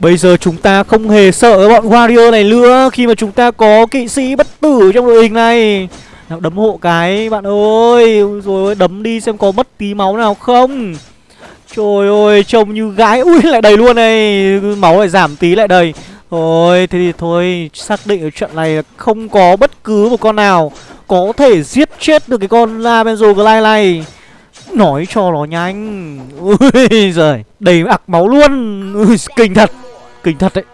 Bây giờ chúng ta không hề sợ bọn Warrior này nữa Khi mà chúng ta có kỵ sĩ bất tử trong đội hình này. Nào đấm hộ cái bạn ơi. Rồi đấm đi xem có mất tí máu nào không. Trời ơi trông như gái. Ui lại đầy luôn này. Máu lại giảm tí lại đầy. Thôi thế thì thôi Xác định ở trận này là không có bất cứ một con nào Có thể giết chết được cái con La Benzo Glide này. Nói cho nó nhanh. Ui giời Đầy ạc máu luôn. Ui, Kinh thật. Kinh thật đấy.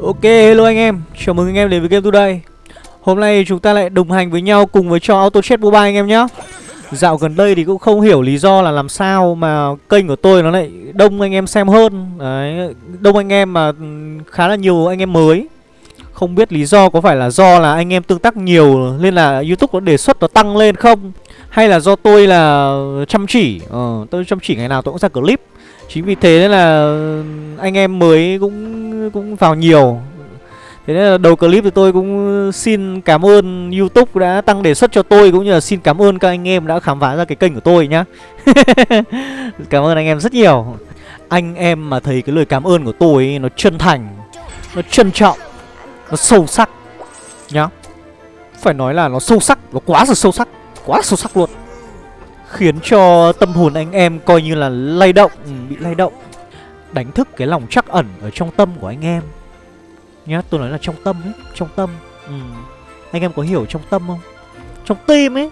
Ok, hello anh em, chào mừng anh em đến với Game Today. Hôm nay chúng ta lại đồng hành với nhau cùng với cho Auto Chat Mobile anh em nhé Dạo gần đây thì cũng không hiểu lý do là làm sao mà kênh của tôi nó lại đông anh em xem hơn. Đấy, đông anh em mà khá là nhiều anh em mới. Không biết lý do có phải là do là anh em tương tác nhiều nên là Youtube nó đề xuất nó tăng lên không? Hay là do tôi là chăm chỉ, ờ, tôi chăm chỉ ngày nào tôi cũng ra clip. Chính vì thế nên là anh em mới cũng cũng vào nhiều. Thế nên là đầu clip thì tôi cũng xin cảm ơn Youtube đã tăng đề xuất cho tôi Cũng như là xin cảm ơn các anh em đã khám phá ra cái kênh của tôi nhá. Cảm ơn anh em rất nhiều. Anh em mà thấy cái lời cảm ơn của tôi ấy, nó chân thành Nó trân trọng. Nó sâu sắc. Nhá. Phải nói là nó sâu sắc. Nó quá là sâu sắc. Quá sâu sắc luôn. Khiến cho tâm hồn anh em coi như là lay động. Ừ, Bị lay động. Đánh thức cái lòng chắc ẩn ở trong tâm của anh em. Nhá tôi nói là trong tâm ấy Trong tâm. Ừ. Anh em có hiểu trong tâm không? Trong tim ấy.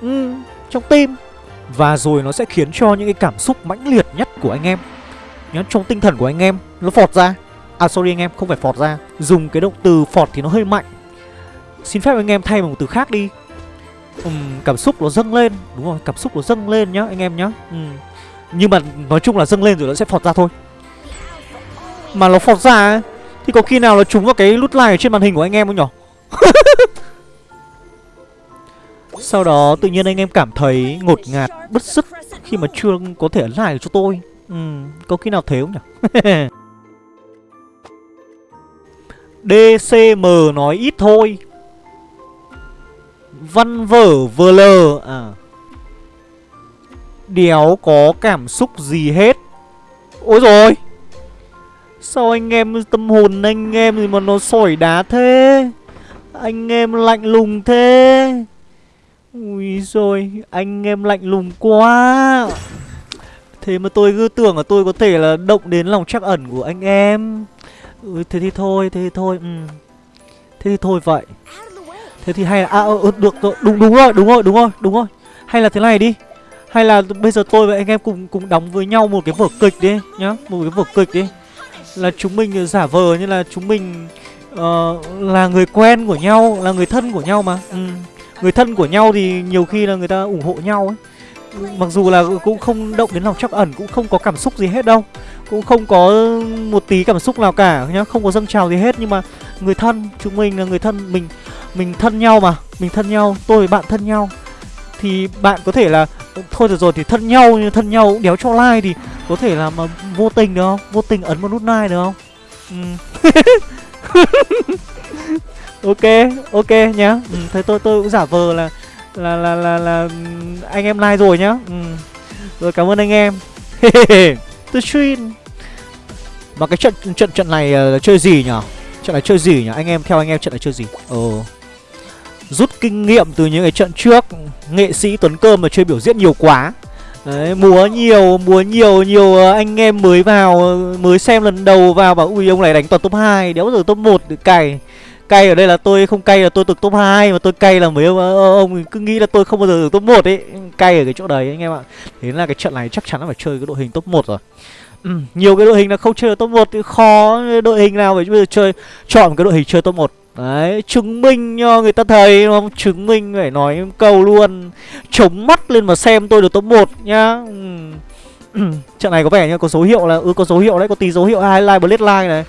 Ừ, Trong tim. Và rồi nó sẽ khiến cho những cái cảm xúc mãnh liệt nhất của anh em. Nhá trong tinh thần của anh em Nó phọt ra. À sorry anh em không phải phọt ra. Dùng cái động từ phọt thì nó hơi mạnh. Xin phép anh em thay bằng một từ khác đi. Uhm, cảm xúc nó dâng lên. Đúng rồi, cảm xúc nó dâng lên nhá anh em nhá. Uhm. Nhưng mà nói chung là dâng lên rồi nó sẽ phọt ra thôi. Mà nó phọt ra ấy, Thì có khi nào nó trúng vào cái nút like ở trên màn hình của anh em không nhở? Sau đó tự nhiên anh em cảm thấy ngột ngạt, bứt sức Khi mà chưa có thể ấn like cho tôi. Uhm, Có khi nào thế không nhỉ DCM nói ít thôi. Văn vở vờ lờ à. Đéo có cảm xúc gì hết. Ôi rồi Sao anh em tâm hồn anh em gì mà nó sỏi đá thế? Anh em lạnh lùng thế. Ui rồi Anh em lạnh lùng quá. Thế mà tôi cứ tưởng là tôi có thể là động đến lòng trắc ẩn của anh em ừ, Thế thì thôi, thế thì thôi ừ. Thế thì thôi vậy Thế thì hay là à, ừ, được rồi, đúng đúng rồi, đúng rồi, đúng rồi, đúng rồi. Hay là thế này đi. Hay là bây giờ tôi và anh em cùng cùng đóng với nhau một cái vở kịch đi nhá, một cái vở kịch đi. Là chúng mình ờ, giả vờ như là chúng mình uh, là người quen của nhau, là người thân của nhau mà. Ừ. Người thân của nhau thì nhiều khi là người ta ủng hộ nhau ấy. Mặc dù là cũng không động đến lòng chắc ẩn Cũng không có cảm xúc gì hết đâu. Cũng không có một tí cảm xúc nào cả nhá Không có dâng trào gì hết. Nhưng mà người thân Chúng mình là người thân Mình mình thân nhau mà Mình thân nhau Tôi với bạn thân nhau. Thì bạn có thể là Thôi được rồi thì thân nhau Nhưng thân nhau cũng đéo cho like Thì có thể là mà vô tình được không? Vô tình ấn một nút like được không? Ừ. Ok Ok nhá. Ừ, Thế tôi tôi cũng giả vờ là là là là là anh em like rồi nhá. Ừ. rồi cảm ơn anh em. Tôi stream. Mà cái trận trận trận này uh, chơi gì nhở trận này chơi gì nhỉ? Anh em theo anh em trận này chơi gì? Ờ. Rút kinh nghiệm từ những cái trận trước. Nghệ sĩ tuấn cơm mà chơi biểu diễn nhiều quá. Đấy, múa nhiều, múa nhiều, nhiều ờ, anh em mới vào, mới xem lần đầu vào bảo ui ông này đánh toàn top 2, đéo giờ top 1 được cày. Cay ở đây là tôi không cay là tôi được top 2 Mà tôi cay là mấy ông, ông cứ nghĩ là tôi không bao giờ được top 1 ấy. Cay ở cái chỗ đấy anh em ạ. Thế là cái trận này chắc chắn là phải chơi cái đội hình top 1 rồi. Ừ, Nhiều cái đội hình là không chơi được top 1 thì khó Đội hình nào phải bây giờ chơi Chọn cái đội hình chơi top 1 Đấy, chứng minh cho người ta thấy đúng không? Chứng minh phải nói câu luôn. Chống mắt lên mà xem tôi được top 1 nhá. Trận này có vẻ như có dấu hiệu là Ừ có dấu hiệu đấy, có tí dấu hiệu highlight blade line này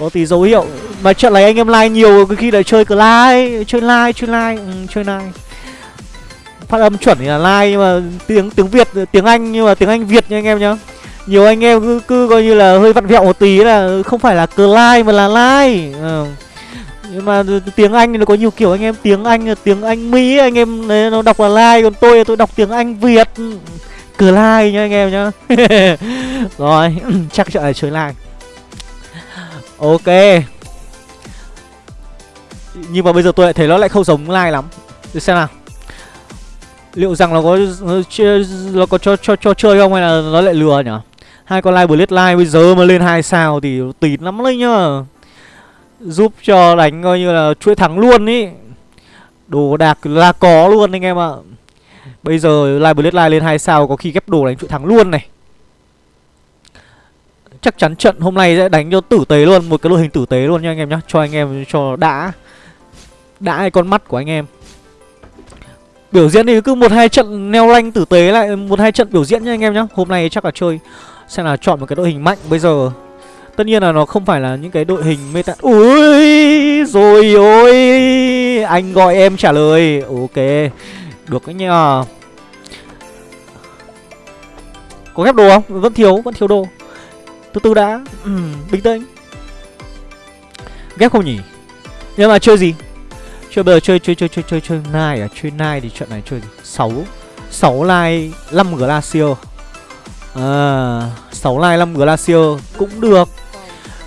có tí dấu hiệu. Mà trận này anh em like nhiều khi lại chơi cờ like Chơi like, chơi like, ừ, chơi like. Phát âm chuẩn thì là like Nhưng mà tiếng tiếng Việt, tiếng Anh Nhưng mà tiếng Anh Việt nha anh em nhá. Nhiều anh em cứ, cứ coi như là hơi vặn vẹo một tí là không phải là cờ like mà là like. Ừ. nhưng mà tiếng Anh thì nó có nhiều kiểu anh em tiếng Anh tiếng Anh Mỹ anh em đấy, nó đọc là like còn tôi tôi đọc tiếng Anh Việt. Cờ like nha anh em nhá. Rồi chắc chợ là chơi like ok. Nhưng mà bây giờ tôi lại thấy nó lại không giống Lai lắm. Để xem nào. Liệu rằng nó có nó có cho cho cho chơi không hay là nó lại lừa nhỉ? Hai con like bullet like bây giờ mà lên hai sao thì tín lắm đấy nhá. Giúp cho đánh coi như là chuỗi thắng luôn ý. Đồ đạc là có luôn anh em ạ. Bây giờ like bullet like lên hai sao có khi ghép đồ đánh chuỗi thắng luôn này chắc chắn trận hôm nay sẽ đánh cho tử tế luôn, một cái đội hình tử tế luôn nha anh em nhá, cho anh em, cho đã đã cái con mắt của anh em. Biểu diễn thì cứ một hai trận neo lanh tử tế lại, một hai trận biểu diễn nha anh em nhá, hôm nay chắc là chơi, xem là chọn một cái đội hình mạnh bây giờ. Tất nhiên là nó không phải là những cái đội hình meta ui rồi ôi, anh gọi em trả lời, ok, được đấy nhờ. Có ghép đồ không? Vẫn thiếu vẫn thiếu đồ từ từ đã. Ừ, bình tĩnh. Ghép không nhỉ? Nhưng mà chơi gì? Chơi bây giờ chơi chơi chơi chơi chơi chơi nai à? Chơi nai thì trận này chơi gì? Sáu. Sáu lai năm glacier. À sáu lai năm glacier cũng được.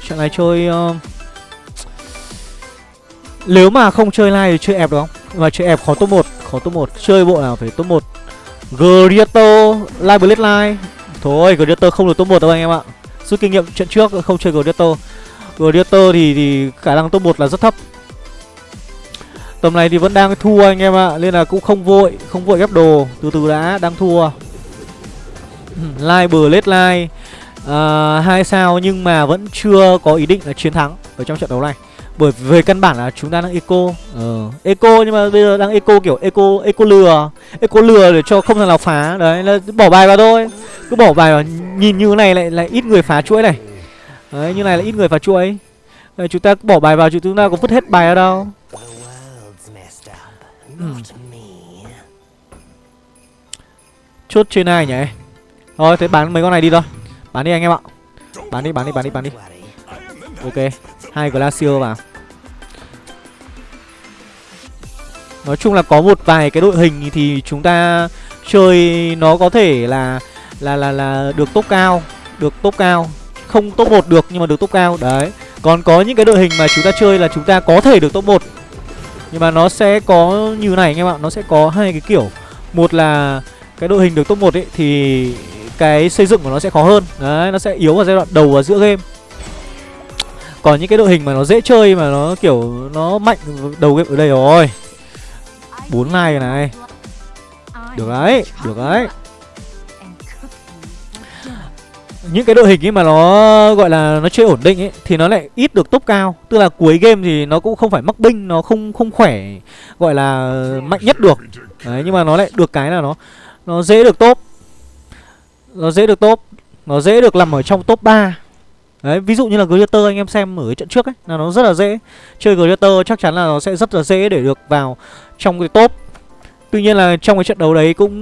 Trận này chơi uh... nếu mà không chơi lai thì chơi ép được không? Mà chơi ép khó top một khó top một. Chơi bộ nào phải top một? Gladiator Live Blade Live Thôi Gladiator không được top 1 đâu anh em ạ Rút kinh nghiệm trận trước không chơi Gladiator Gladiator thì, thì khả năng top 1 là rất thấp. Tầm này thì vẫn đang thua anh em ạ Nên là cũng không vội Không vội ghép đồ. Từ từ đã Đang thua. Live bờ lết live à, hai sao nhưng mà vẫn chưa có ý định là chiến thắng ở trong trận đấu này bởi về căn bản là chúng ta đang eco. Ờ, eco nhưng mà bây giờ đang eco kiểu eco eco lừa. Eco lừa để cho không thằng nào phá. Đấy là bỏ bài vào thôi. Cứ bỏ bài vào nhìn như này lại lại ít người phá chuỗi này. Đấy như này là ít người phá chuỗi. Đấy, chúng ta bỏ bài vào chúng ta có vứt hết bài ở đâu. Uhm. chốt trên này nhỉ? Thôi thế bán mấy con này đi thôi. Bán đi anh em ạ. Bán đi bán đi bán đi bán đi ok, hai glacier vào. Nói chung là có một vài cái đội hình thì chúng ta chơi nó có thể là là là là được top cao, được top cao. Không top 1 được nhưng mà được top cao, đấy. Còn có những cái đội hình mà chúng ta chơi là chúng ta có thể được top 1 nhưng mà nó sẽ có như này anh em ạ, nó sẽ có hai cái kiểu. Một là cái đội hình được top 1 ấy, thì cái xây dựng của nó sẽ khó hơn. Đấy, nó sẽ yếu vào giai đoạn đầu và giữa game còn những cái đội hình mà nó dễ chơi mà nó kiểu nó mạnh đầu game ở đây rồi. Bốn này này. Được đấy được đấy. Những cái đội hình ấy mà nó, gọi là nó chơi ổn định ấy, thì nó lại ít được top cao. Tức là cuối game thì nó cũng không phải mắc binh, nó không không khỏe, gọi là mạnh nhất được. Đấy, nhưng mà nó lại được cái là nó nó dễ được top. Nó dễ được top. Nó dễ được nằm ở trong top 3 Đấy, ví dụ như là Glitter anh em xem ở cái trận trước ấy là nó rất là dễ. Chơi Glitter chắc chắn là nó sẽ rất là dễ để được vào trong cái top. Tuy nhiên là trong cái trận đấu đấy cũng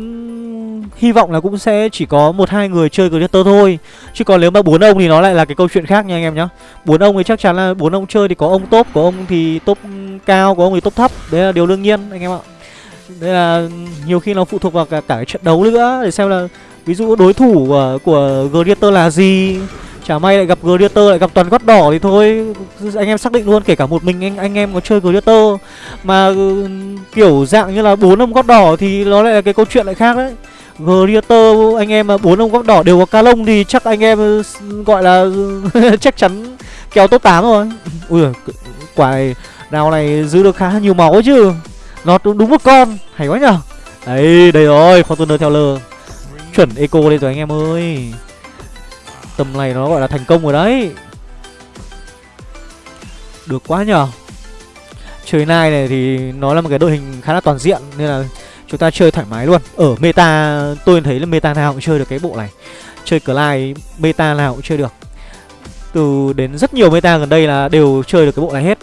hy vọng là cũng sẽ chỉ có một hai người chơi Glitter thôi. Chứ còn nếu mà bốn ông thì nó lại là cái câu chuyện khác nha anh em nhá. Bốn ông thì chắc chắn là bốn ông chơi thì có ông top, có ông thì top cao, có ông thì top thấp. Đấy là điều đương nhiên anh em ạ. Đây là nhiều khi nó phụ thuộc vào cả, cả cái trận đấu nữa để xem là ví dụ đối thủ của của Glitter là gì Chả may lại gặp Gladiator, lại gặp toàn gót đỏ thì thôi. Anh em xác định luôn, kể cả một mình anh anh em có chơi Gladiator. Mà ừ, kiểu dạng như là bốn ông gót đỏ thì nó lại là cái câu chuyện lại khác đấy. Gladiator, anh em mà bốn ông gót đỏ đều có ca lông thì chắc anh em ừ, gọi là ừ, chắc chắn kéo top 8 rồi. Ui quả này nào này giữ được khá nhiều máu chứ. Nó đúng một con, hay quá nhở Đấy, đây rồi, Fortuner theo lơ Chuẩn eco đây rồi anh em ơi. Tầm này nó gọi là thành công rồi đấy. Được quá nhờ. Chơi nai này thì nó là một cái đội hình khá là toàn diện Nên là chúng ta chơi thoải mái luôn. Ở meta, tôi thấy là meta nào cũng chơi được cái bộ này. Chơi Clyde, meta nào cũng chơi được. Từ đến rất nhiều meta gần đây là đều chơi được cái bộ này hết.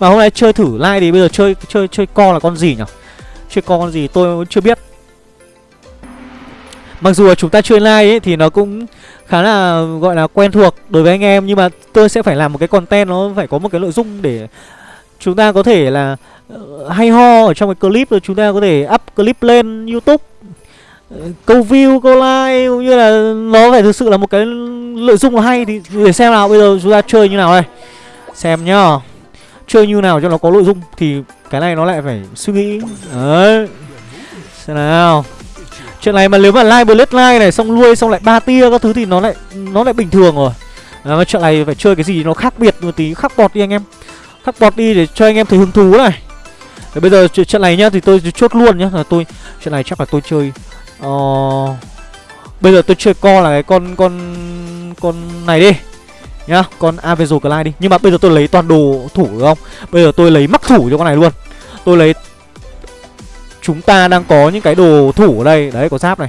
Mà hôm nay chơi thử like thì bây giờ chơi chơi chơi co là con gì nhỉ? Chơi co con gì tôi chưa biết. Mặc dù là chúng ta chơi like ấy thì nó cũng khá là, gọi là, quen thuộc đối với anh em. Nhưng mà tôi sẽ phải làm một cái content, nó phải có một cái nội dung để chúng ta có thể là ờ, hay ho ở trong cái clip rồi chúng ta có thể up clip lên YouTube. Ờ, câu view, câu like, cũng như là nó phải thực sự là một cái nội dung hay thì để xem nào. Bây giờ chúng ta chơi như nào đây? Xem nhá. Chơi như nào cho nó có nội dung thì cái này nó lại phải suy nghĩ. Đấy. Xem nào chuyện này mà nếu mà like bullet like này xong nuôi xong lại ba tia các thứ thì nó lại nó lại bình thường rồi. À, mà chuyện này phải chơi cái gì nó khác biệt một tí khắc bọt đi anh em. Khắc bọt đi để cho anh em thấy hứng thú này. Thì bây giờ trận này nhá thì tôi chốt luôn nhá. Là tôi trận này chắc là tôi chơi uh, bây giờ tôi chơi co là cái con con con này đi nhá con Avenger Clyde đi. Nhưng mà bây giờ tôi lấy toàn đồ thủ được không? Bây giờ tôi lấy mắc thủ cho con này luôn. Tôi lấy chúng ta đang có những cái đồ thủ ở đây. Đấy có giáp này.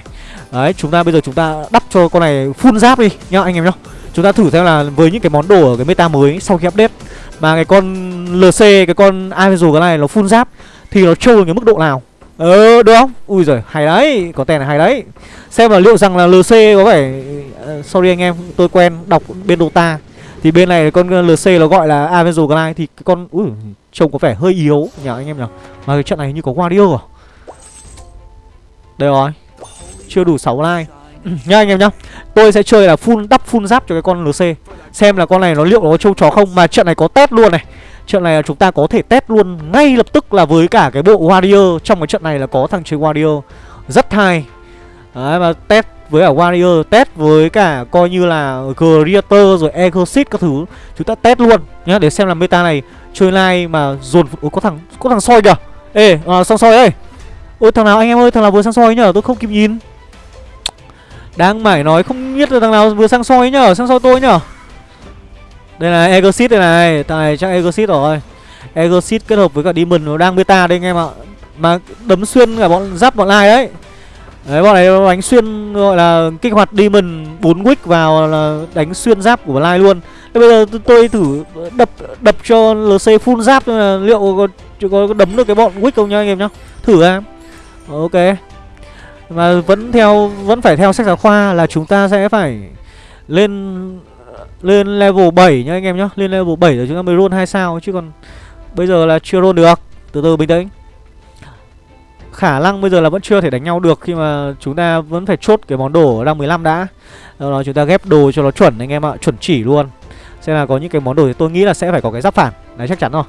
Đấy chúng ta bây giờ chúng ta đắp cho con này full giáp đi nhá anh em nhá. Chúng ta thử xem là với những cái món đồ ở cái meta mới sau khi update. Mà cái con lc cái con Avenger cái này nó full giáp thì nó trâu cái mức độ nào? Ờ được không? Ui giời hay đấy. Có tên này hay đấy. Xem là liệu rằng là lc có phải uh, sorry anh em tôi quen đọc bên dota. Thì bên này con lc nó gọi là Avenger Glide thì cái con ui trông có vẻ hơi yếu. Nhỉ anh em nhỉ mà cái trận này như có Wario à? Đây rồi. Chưa đủ 6 like. Nhá anh em nhá. Tôi sẽ chơi là full đắp full giáp cho cái con lc xem là con này nó liệu nó có trâu chó không. Mà trận này có test luôn này. Trận này là chúng ta có thể test luôn ngay lập tức là với cả cái bộ warrior. Trong cái trận này là có thằng chơi warrior. Rất hay. Đấy mà test với cả warrior test với cả coi như là creator rồi Exorcist các thứ. Chúng ta test luôn nhá để xem là meta này chơi live mà dồn Ủa, có thằng có thằng soi kìa. Ê à, xong soi ơi ôi thằng nào anh em ơi thằng nào vừa sang soi nhở? Tôi không kịp nhìn. Đang mải nói không biết là thằng nào vừa sang soi nhở sang soi tôi nhở. Đây là Egosit đây này. Thằng này chắc Egosit rồi. Egosit kết hợp với cả demon nó đang beta đây anh em ạ. Mà đấm xuyên cả bọn giáp bọn lai đấy. Đấy bọn này đánh xuyên gọi là kích hoạt demon 4 wick vào là đánh xuyên giáp của Lai luôn. Thế bây giờ tôi thử đập đập cho LC full giáp ờ, liệu có, có đấm được cái bọn wick không nha anh em nhá. Thử em. Ok. Mà vẫn theo vẫn phải theo sách giáo khoa là chúng ta sẽ phải lên lên level 7 nhá anh em nhá. Lên level 7 rồi chúng ta mới roll 2 sao chứ còn bây giờ là chưa roll được. Từ từ bình tĩnh khả năng bây giờ là vẫn chưa thể đánh nhau được khi mà chúng ta vẫn phải chốt cái món đồ ở rang 15 đã. Sau đó chúng ta ghép đồ cho nó chuẩn anh em ạ, chuẩn chỉ luôn. Xem là có những cái món đồ thì tôi nghĩ là sẽ phải có cái giáp phản, đấy chắc chắn rồi.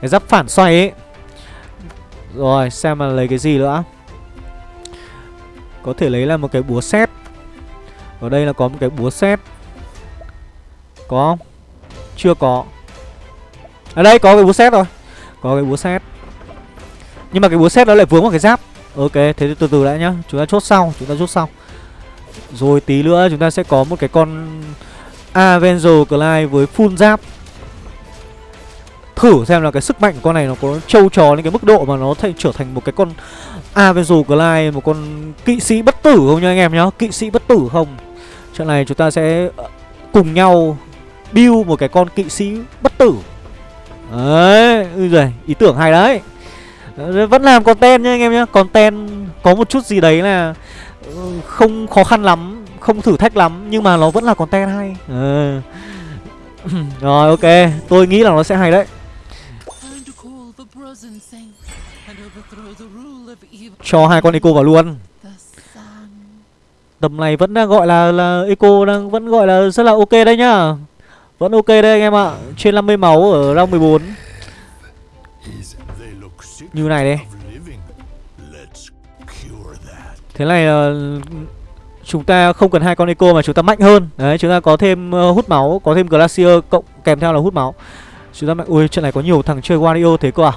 Cái giáp phản xoay ấy. Rồi, xem là lấy cái gì nữa. Có thể lấy là một cái búa xét. Ở đây là có một cái búa xét. Có không? Chưa có. Ở đây có cái búa xét rồi. Có cái búa xét. Nhưng mà cái búa xét nó lại vướng vào cái giáp Ok thế thì từ từ đã nhá Chúng ta chốt sau Chúng ta chốt sau Rồi tí nữa chúng ta sẽ có một cái con Avenger Clyde với full giáp Thử xem là cái sức mạnh của con này nó có trâu trò lên cái mức độ mà nó thành trở thành một cái con Avenger Glide, Một con kỵ sĩ bất tử không nha anh em nhá? Kỵ sĩ bất tử không? Trận này chúng ta sẽ ờ, cùng nhau build một cái con kỵ sĩ bất tử. Đấy, ui giời, ý tưởng hay đấy. Ờ, vẫn làm content nha anh em nhá, Content có một chút gì đấy là ừ, Không khó khăn lắm Không thử thách lắm Nhưng mà nó vẫn là content hay. Ừ. Rồi ok. Tôi nghĩ là nó sẽ hay đấy. Cho hai con Eco vào luôn. Tầm này vẫn đang gọi là là Eco đang vẫn gọi là rất là ok đấy nhá. Vẫn ok đây anh em ạ. Trên 50 máu ở round 14 như này đây. Thế này là chúng ta không cần hai con eco mà chúng ta mạnh hơn. Đấy chúng ta có thêm uh, hút máu Có thêm glacier cộng kèm theo là hút máu. Chúng ta mạnh Ui trận này có nhiều thằng chơi Wario thế cơ à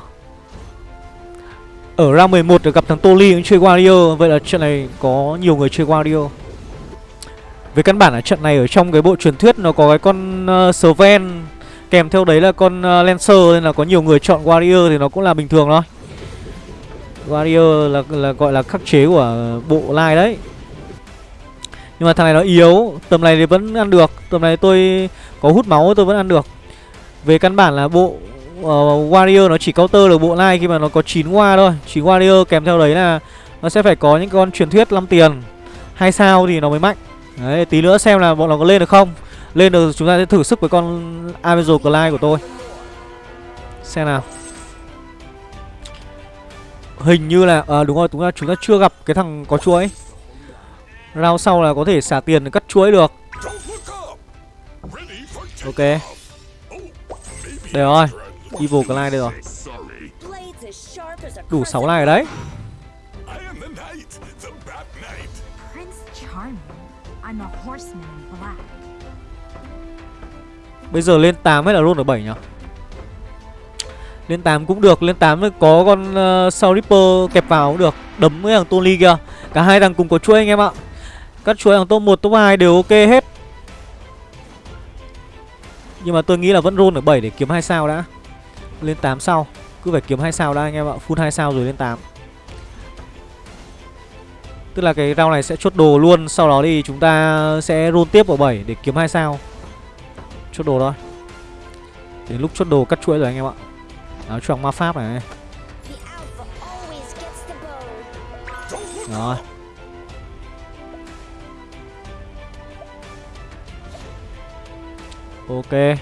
ở round 11 được gặp thằng Toli cũng chơi Wario. Vậy là trận này có nhiều người chơi Wario. Về căn bản là trận này ở trong cái bộ truyền thuyết Nó có cái con uh, Sven. Kèm theo đấy là con uh, Lancer Nên là có nhiều người chọn Wario thì nó cũng là bình thường thôi. Wario là, là gọi là khắc chế của bộ line đấy. Nhưng mà thằng này nó yếu Tầm này thì vẫn ăn được. Tầm này tôi có hút máu tôi vẫn ăn được. Về căn bản là bộ uh, Warrior nó chỉ counter được bộ Lai khi mà nó có 9 hoa thôi. 9 Warrior kèm theo đấy là Nó sẽ phải có những con truyền thuyết 5 tiền. Hai sao thì nó mới mạnh. Đấy tí nữa xem là bọn nó có lên được không. Lên được chúng ta sẽ thử sức với con Avenger Clyde của tôi. Xem nào. Hình như là à, đúng rồi chúng ta chúng ta chưa gặp cái thằng có chuỗi. Rao sau là có thể xả tiền để cắt chuỗi được. Ok. Đây rồi evil Clyde đây rồi. Đủ 6 này đấy. Bây giờ lên 8 hay là luôn ở 7 nhỉ? Lên 8 cũng được, lên 8 có con uh, Soul Ripper kẹp vào cũng được. Đấm với thằng Tony kia Cả hai thằng cùng có chuỗi anh em ạ. Các chuỗi thằng top 1, top 2 đều ok hết. Nhưng mà tôi nghĩ là vẫn roll ở 7 để kiếm 2 sao đã. Lên 8 sau. Cứ phải kiếm 2 sao đã, anh em ạ. Full 2 sao rồi lên 8 Tức là cái round này sẽ chốt đồ luôn. Sau đó thì chúng ta sẽ roll tiếp ở 7 để kiếm 2 sao. Chốt đồ thôi. Đến lúc chốt đồ cắt chuỗi rồi, anh em ạ. Áo choàng ma pháp này. Rồi. Ok.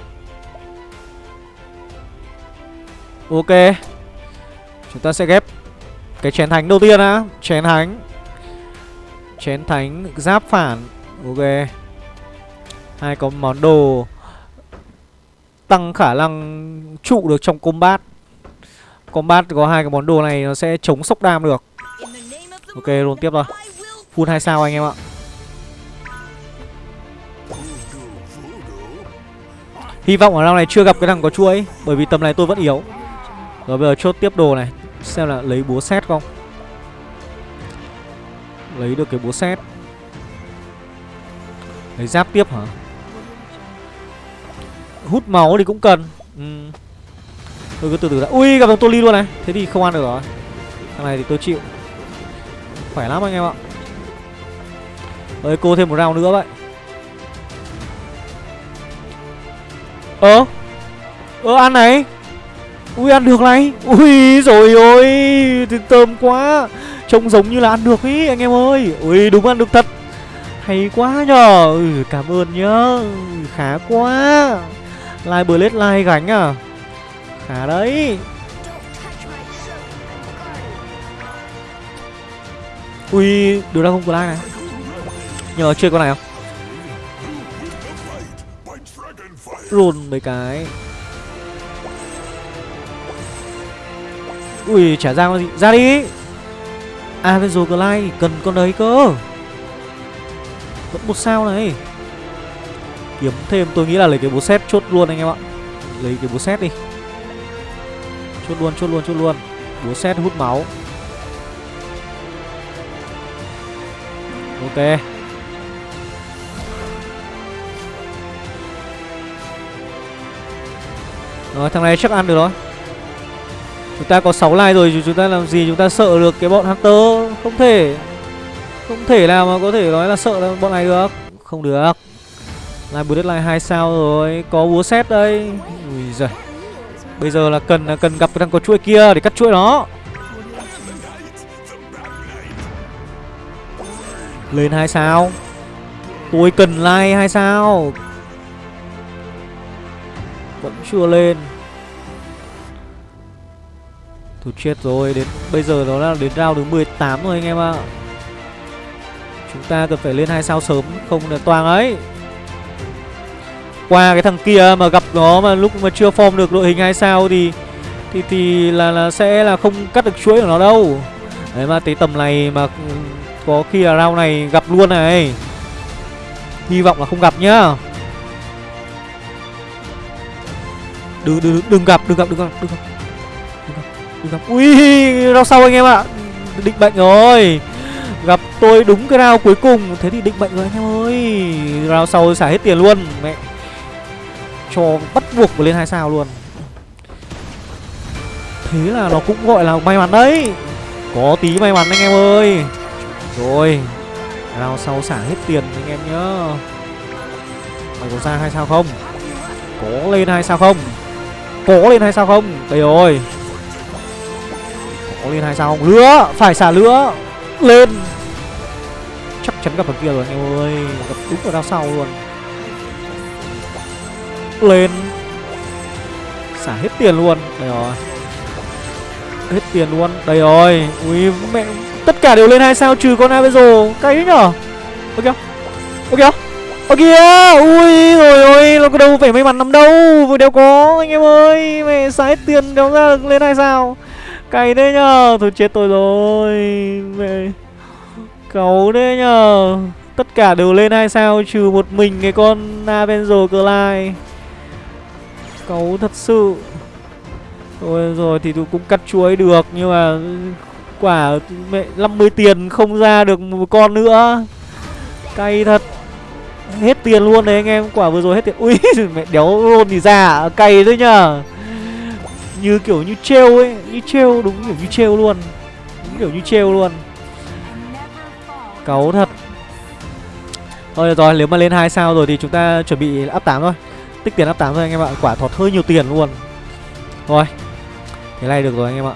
Ok. Chúng ta sẽ ghép Cái chén thánh đầu tiên á Chén thánh. Chén thánh giáp phản. Ok. Hai có món đồ Tăng khả năng trụ được trong combat. Combat có hai cái món đồ này nó sẽ chống sốc đam được. Ok luôn tiếp rồi. Full 2 sao anh em ạ. Hy vọng ở round này chưa gặp cái thằng có chuỗi Bởi vì tầm này tôi vẫn yếu. Rồi bây giờ chốt tiếp đồ này. Xem là lấy búa xét không? Lấy được cái búa xét Lấy giáp tiếp hả? Hút máu thì cũng cần. Ừ. Tôi cứ từ từ đã. Ui, gặp thằng Toli luôn này. Thế thì không ăn được rồi. Thằng này thì tôi chịu. Khỏe lắm anh em ạ. Ơi, cô thêm một round nữa vậy. Ơ? Ơ, ăn này? Ui ăn được này. Ui rồi ôi Thơm quá. Trông giống như là ăn được ý anh em ơi. Ui đúng ăn được thật. Hay quá nhờ. Ừ, Cảm ơn nhá. Khá quá. Lai Blade Lai gánh à. Khá đấy. Ui đứa ra không có Lai này. Nhờ chơi con này không? Run mấy cái. Ui trả ra gì. Ra đi. À, Avenger Glide cần con đấy cơ. Vẫn một sao này. Kiếm thêm, tôi nghĩ là lấy cái búa xét chốt luôn anh em ạ. Lấy cái búa xét đi. Chốt luôn chốt luôn chốt luôn. Búa xét hút máu. Ok. Rồi, thằng này chắc ăn được rồi. Chúng ta có 6 like rồi chúng ta làm gì chúng ta sợ được cái bọn Hunter? Không thể. Không thể nào mà có thể nói là sợ là bọn này được. Không được. Live bullet line 2 sao rồi. Có búa xét đây. Ui giời. Bây giờ là cần là cần gặp cái thằng có chuỗi kia để cắt chuỗi nó. Lên 2 sao. Tôi cần like 2 sao. Vẫn chưa lên. Thôi chết rồi, Đến, bây giờ nó là đến round thứ 18 rồi anh em ạ. Chúng ta cần phải lên 2 sao sớm, Không là toang ấy. Qua cái thằng kia mà gặp nó mà lúc mà chưa form được đội hình hai sao thì thì thì là là sẽ là không cắt được chuỗi của nó đâu. Đấy mà tới tầm này mà ừ, có khi là round này gặp luôn này. Hy vọng là không gặp nhá. Đừng đừng đừng gặp đừng gặp đừng gặp đừng gặp gặp, đừng ui rau sau anh em ạ. Định bệnh rồi. Gặp tôi đúng cái rau cuối cùng. Thế thì định bệnh rồi anh em ơi. Rau sau xả hết tiền luôn. Mẹ. Cho bắt buộc phải lên hai sao luôn. Thế là nó cũng gọi là may mắn đấy. Có tí may mắn anh em ơi. Rồi. Rau sau xả hết tiền anh em nhớ mày có ra hai sao không? Có lên hai sao không? Có lên hai sao không? Đây rồi có lên hai sao không? Lứa, phải xả lứa. Lên. Chắc chắn gặp thằng kia rồi. Anh em ơi, gặp đúng ở đằng sau luôn. Lên. Xả hết tiền luôn. Đây rồi. Hết tiền luôn. Đây rồi. Ui, mẹ, tất cả đều lên hai sao? Trừ con Avezo cay đấy nhở? Ok ok ok ui, rồi ôi nó có đâu phải may mắn lắm đâu. Vừa đéo có, anh em ơi. Mẹ, xả hết tiền đéo ra được lên hai sao? Cay đấy nhở thôi chết tôi rồi. Mẹ Cấu đấy nhở tất cả đều lên hai sao, trừ một mình cái con Avenger Clyde. Cấu thật sự. Thôi rồi thì tôi cũng cắt chuối được, Nhưng mà quả mẹ 50 tiền không ra được một con nữa. Cay thật. Hết tiền luôn đấy anh em, Quả vừa rồi hết tiền. Ui, mẹ đéo luôn thì ra Cay đấy nhờ. Như kiểu như trêu ấy, Như trêu, đúng kiểu như trêu luôn, Đúng kiểu như trêu luôn. Cáu thật. Thôi được rồi, nếu mà lên hai sao rồi thì chúng ta chuẩn bị áp 8 thôi. Tích tiền áp 8 thôi anh em ạ, Quả thọt hơi nhiều tiền luôn. Rồi, Thế này được rồi anh em ạ.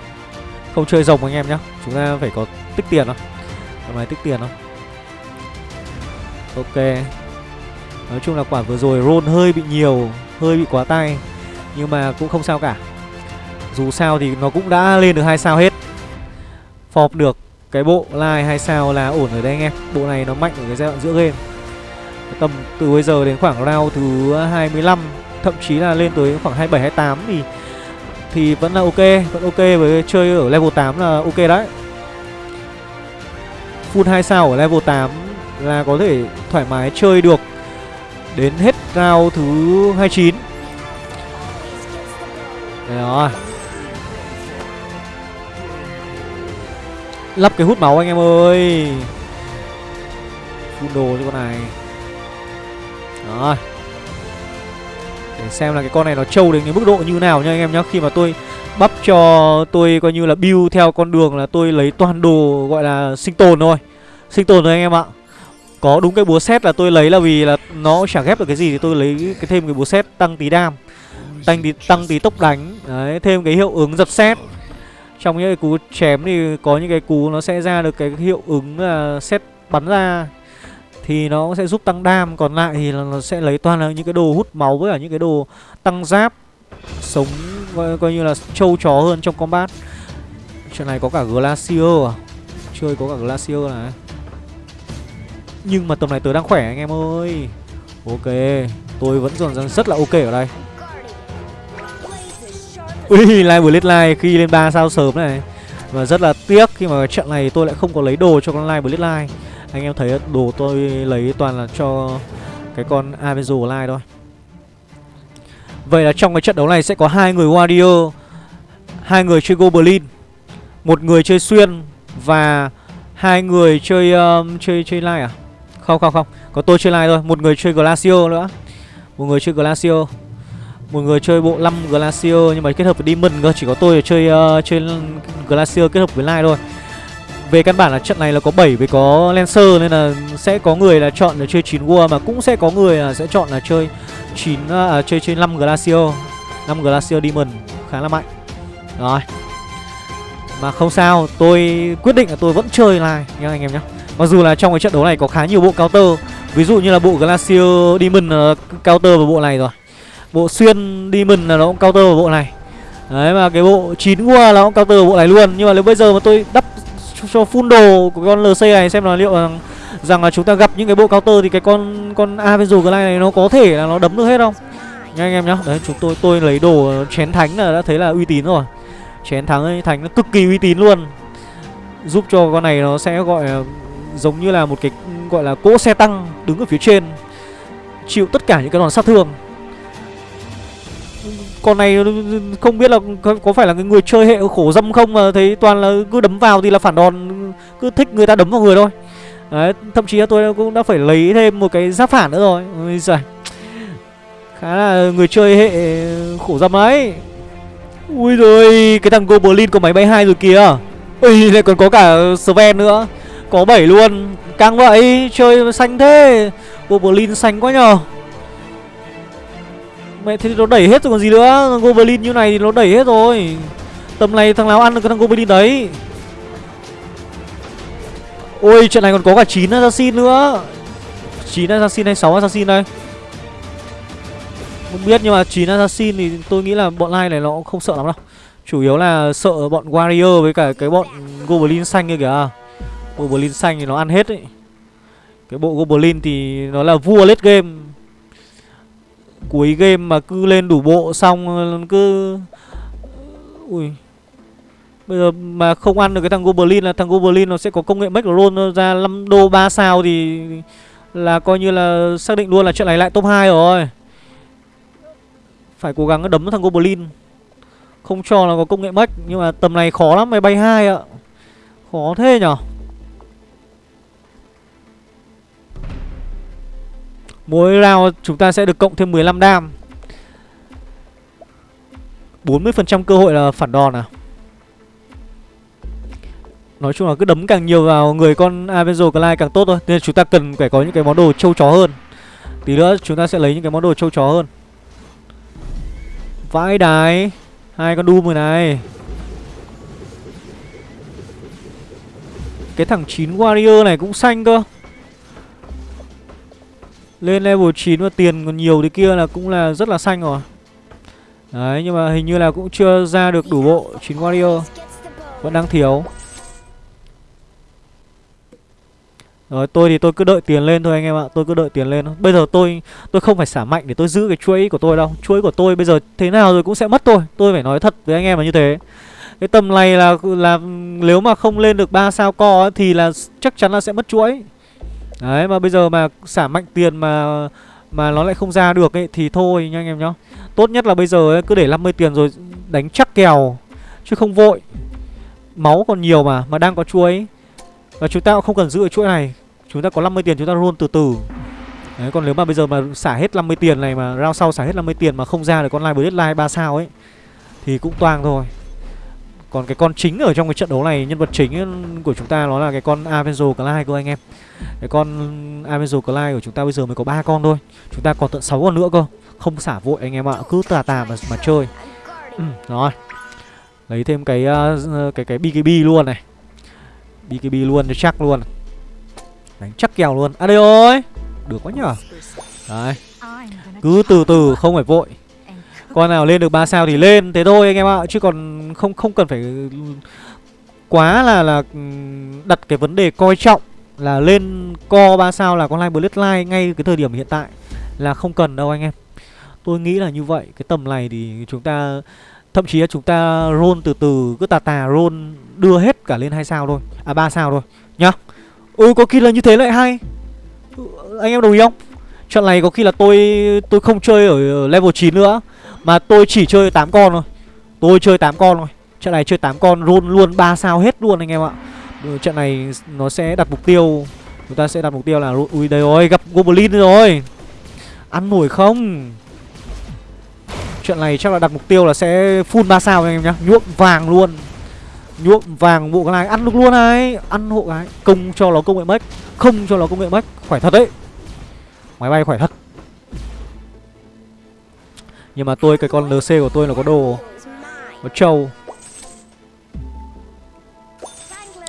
Không chơi rồng anh em nhá, Chúng ta phải có tích tiền thôi. Tầm này tích tiền không Ok. Nói chung là quả vừa rồi roll hơi bị nhiều, Hơi bị quá tay, Nhưng mà cũng không sao cả. Dù sao thì nó cũng đã lên được hai sao hết. Phọp được cái bộ like hai sao là ổn rồi đấy anh em. Bộ này nó mạnh ở cái giai đoạn giữa game. Tầm từ bây giờ đến khoảng round thứ 25 Thậm chí là lên tới khoảng 27, 28 thì thì vẫn là ok Vẫn ok với chơi ở level 8 là ok đấy. Full 2 sao ở level 8 là có thể thoải mái chơi được Đến hết round thứ 29 Đấy rồi. Lắp cái hút máu anh em ơi. Full đồ cho con này. Rồi. Để xem là cái con này nó trâu đến cái mức độ như nào nha anh em nhá. Khi mà tôi bắp cho tôi coi như là build theo con đường là tôi lấy toàn đồ gọi là sinh tồn thôi. Sinh tồn thôi anh em ạ. Có đúng cái búa xét là tôi lấy là vì là nó chả ghép được cái gì thì tôi lấy cái thêm cái búa xét tăng tí đam Tăng tí, tăng tí tốc đánh. Đấy, thêm cái hiệu ứng giật xét trong những cái cú chém thì có những cái cú nó sẽ ra được cái hiệu ứng là xét bắn ra. Thì nó sẽ giúp tăng đam còn lại thì là nó sẽ lấy toàn là những cái đồ hút máu với cả những cái đồ tăng giáp sống coi, coi như là trâu chó hơn trong combat. Chuyện này có cả glacier à? Chơi có cả glacier này. Nhưng mà tầm này tớ đang khỏe anh em ơi. Ok tôi vẫn còn rất là ok ở đây ui live bullet live khi lên 3 sao sớm này. Và rất là tiếc khi mà trận này tôi lại không có lấy đồ cho con live blitz live. Anh em thấy đồ tôi lấy toàn là cho cái con Avenger Live thôi. Vậy là trong cái trận đấu này sẽ có hai người Warrior hai người chơi Goblin một người chơi Xuyên Và hai người chơi um, chơi chơi lai à? Không không không Có tôi chơi lai thôi Một người chơi glacio nữa. Một người chơi glacio một người chơi bộ 5 Glacier nhưng mà kết hợp với Demon cơ Chỉ có tôi chơi uh, chơi Glacier kết hợp với lai thôi về căn bản là trận này là có 7 với có Lancer nên là sẽ có người là chọn là chơi 9 War mà cũng sẽ có người là sẽ chọn là chơi 9 ờ, à, chơi chơi 5 Glacier. 5 Glacier Demon khá là mạnh. Rồi. Mà không sao, tôi quyết định là tôi vẫn chơi lại nha anh em nhé. Mặc dù là trong cái trận đấu này có khá nhiều bộ counter, ví dụ như là bộ Glacier Demon uh, counter vào bộ này rồi. Bộ xuyên Demon là nó cũng counter vào bộ này. Đấy mà cái bộ 9 qua là cũng counter vào bộ này luôn, nhưng mà nếu bây giờ mà tôi đắp cho full đồ của con LC này xem là liệu rằng, rằng là chúng ta gặp những cái bộ counter thì cái con con Avenger Glide này nó có thể là nó đấm được hết không? Nha anh em nhá. Đấy chúng tôi tôi lấy đồ chén thánh là đã thấy là uy tín rồi. Chén thắng ấy, thánh nó cực kỳ uy tín luôn. Giúp cho con này nó sẽ gọi giống như là một cái gọi là cỗ xe tăng đứng ở phía trên chịu tất cả những cái đòn sát thương con này không biết là có phải là cái người chơi hệ khổ dâm không mà thấy toàn là cứ đấm vào thì là phản đòn, cứ thích người ta đấm vào người thôi. Đấy, thậm chí là tôi cũng đã phải lấy thêm một cái giáp phản nữa rồi. Bây giờ khá là người chơi hệ khổ dâm ấy. Ui rồi, cái thằng goblin có máy bay hai rồi kìa. Ui, lại còn có cả sven nữa. Có 7 luôn. Căng vậy, chơi xanh thế. Goblin xanh quá nhờ. Mẹ, thế thì nó đẩy hết rồi còn gì nữa? Goblin như này thì nó đẩy hết rồi. Tầm này thằng nào ăn được cái thằng Goblin đấy? Ôi trận này còn có cả 9 assassin nữa. 9 assassin hay 6 assassin đây? Không biết, nhưng mà 9 assassin thì tôi nghĩ là bọn lai này nó cũng không sợ lắm đâu. Chủ yếu là sợ bọn warrior với cả cái bọn goblin xanh kia kìa. Goblin xanh thì nó ăn hết ấy. Cái bộ goblin thì nó là vua late game. Cuối game mà cứ lên đủ bộ xong, cứ, Ui, Bây giờ mà không ăn được cái thằng Goblin là thằng Goblin nó sẽ có công nghệ make roll ra 5 đô 3 sao thì là coi như là xác định luôn là chuyện này lại top 2 rồi. Phải cố gắng đấm thằng Goblin. Không cho là có công nghệ make nhưng mà tầm này khó lắm mày bay hai ạ. Khó thế nhở Mỗi round chúng ta sẽ được cộng thêm 15 đam. 40% cơ hội là phản đòn à? Nói chung là cứ đấm càng nhiều vào người con Avenzo Clyde càng tốt thôi, Nên chúng ta cần phải có những cái món đồ trâu chó hơn. Tí nữa chúng ta sẽ lấy những cái món đồ trâu chó hơn. Vãi đái, Hai con Doom rồi này. Cái thằng 9 Warrior này cũng xanh cơ. Lên level 9 mà tiền còn nhiều thì kia là cũng là rất là xanh rồi. Đấy nhưng mà hình như là cũng chưa ra được đủ bộ 9 Warrior Vẫn đang thiếu. Rồi tôi thì tôi cứ đợi tiền lên thôi anh em ạ Tôi cứ đợi tiền lên Bây giờ tôi tôi không phải xả mạnh để tôi giữ cái chuỗi của tôi đâu. Chuỗi của tôi bây giờ thế nào rồi cũng sẽ mất thôi. Tôi phải nói thật với anh em là như thế. Cái tầm này là là nếu mà không lên được 3 sao co ấy, Thì là chắc chắn là sẽ mất chuỗi. Đấy mà bây giờ mà xả mạnh tiền mà mà nó lại không ra được ấy Thì thôi nha anh em nhá. Tốt nhất là bây giờ ấy, cứ để 50 tiền rồi đánh chắc kèo Chứ không vội. Máu còn nhiều mà Mà đang có chuỗi và chúng ta cũng không cần giữ ở chuỗi này. Chúng ta có 50 tiền chúng ta roll từ từ. Đấy còn nếu mà bây giờ mà xả hết 50 tiền này mà round sau xả hết 50 tiền mà không ra được con live deadline 3 sao ấy Thì cũng toang thôi. Còn cái con chính ở trong cái trận đấu này Nhân vật chính của chúng ta nó là cái con Avenzo Clyde cơ anh em. Cái con Avenzo Clyde của chúng ta bây giờ mới có ba con thôi. Chúng ta còn tận 6 con nữa cơ. Không xả vội anh em ạ Cứ tà tà mà, mà chơi. Ừ, Rồi. Lấy thêm cái uh, cái cái BKB luôn này. BKB luôn cho chắc luôn. Đánh chắc kèo luôn. À đây ơi! Được quá nhở Đấy. Cứ từ từ không phải vội. Con nào lên được 3 sao thì lên, Thế thôi anh em ạ. Chứ còn không không cần phải Quá là là ừ, đặt cái vấn đề coi trọng Là lên co 3 sao là con live bloodline ngay cái thời điểm hiện tại Là không cần đâu anh em. Tôi nghĩ là như vậy. Cái tầm này thì chúng ta, Thậm chí là chúng ta roll từ từ, cứ tà tà roll đưa hết cả lên hai sao thôi. À ba sao thôi, nhá. Ừ có khi là như thế lại hay. Anh em đồng ý không? Trận này có khi là tôi tôi không chơi ở level 9 nữa. Mà tôi chỉ chơi 8 con thôi. Tôi chơi 8 con thôi. Trận này chơi 8 con roll luôn 3 sao hết luôn anh em ạ. Trận này nó sẽ đặt mục tiêu. Chúng ta sẽ đặt mục tiêu là Ui, đây rồi, gặp Goblin rồi. Ăn nổi không? Chuyện này chắc là đặt mục tiêu là sẽ full 3 sao anh em nhá. Nhuộm vàng luôn. Nhuộm vàng bộ cái này, ăn được luôn này. Ăn hộ cái Công cho nó công nghệ mất Không cho nó công nghệ mất Khỏe thật đấy. Máy bay khỏe thật. Nhưng mà tôi, cái con LC của tôi là có đồ. Có trâu.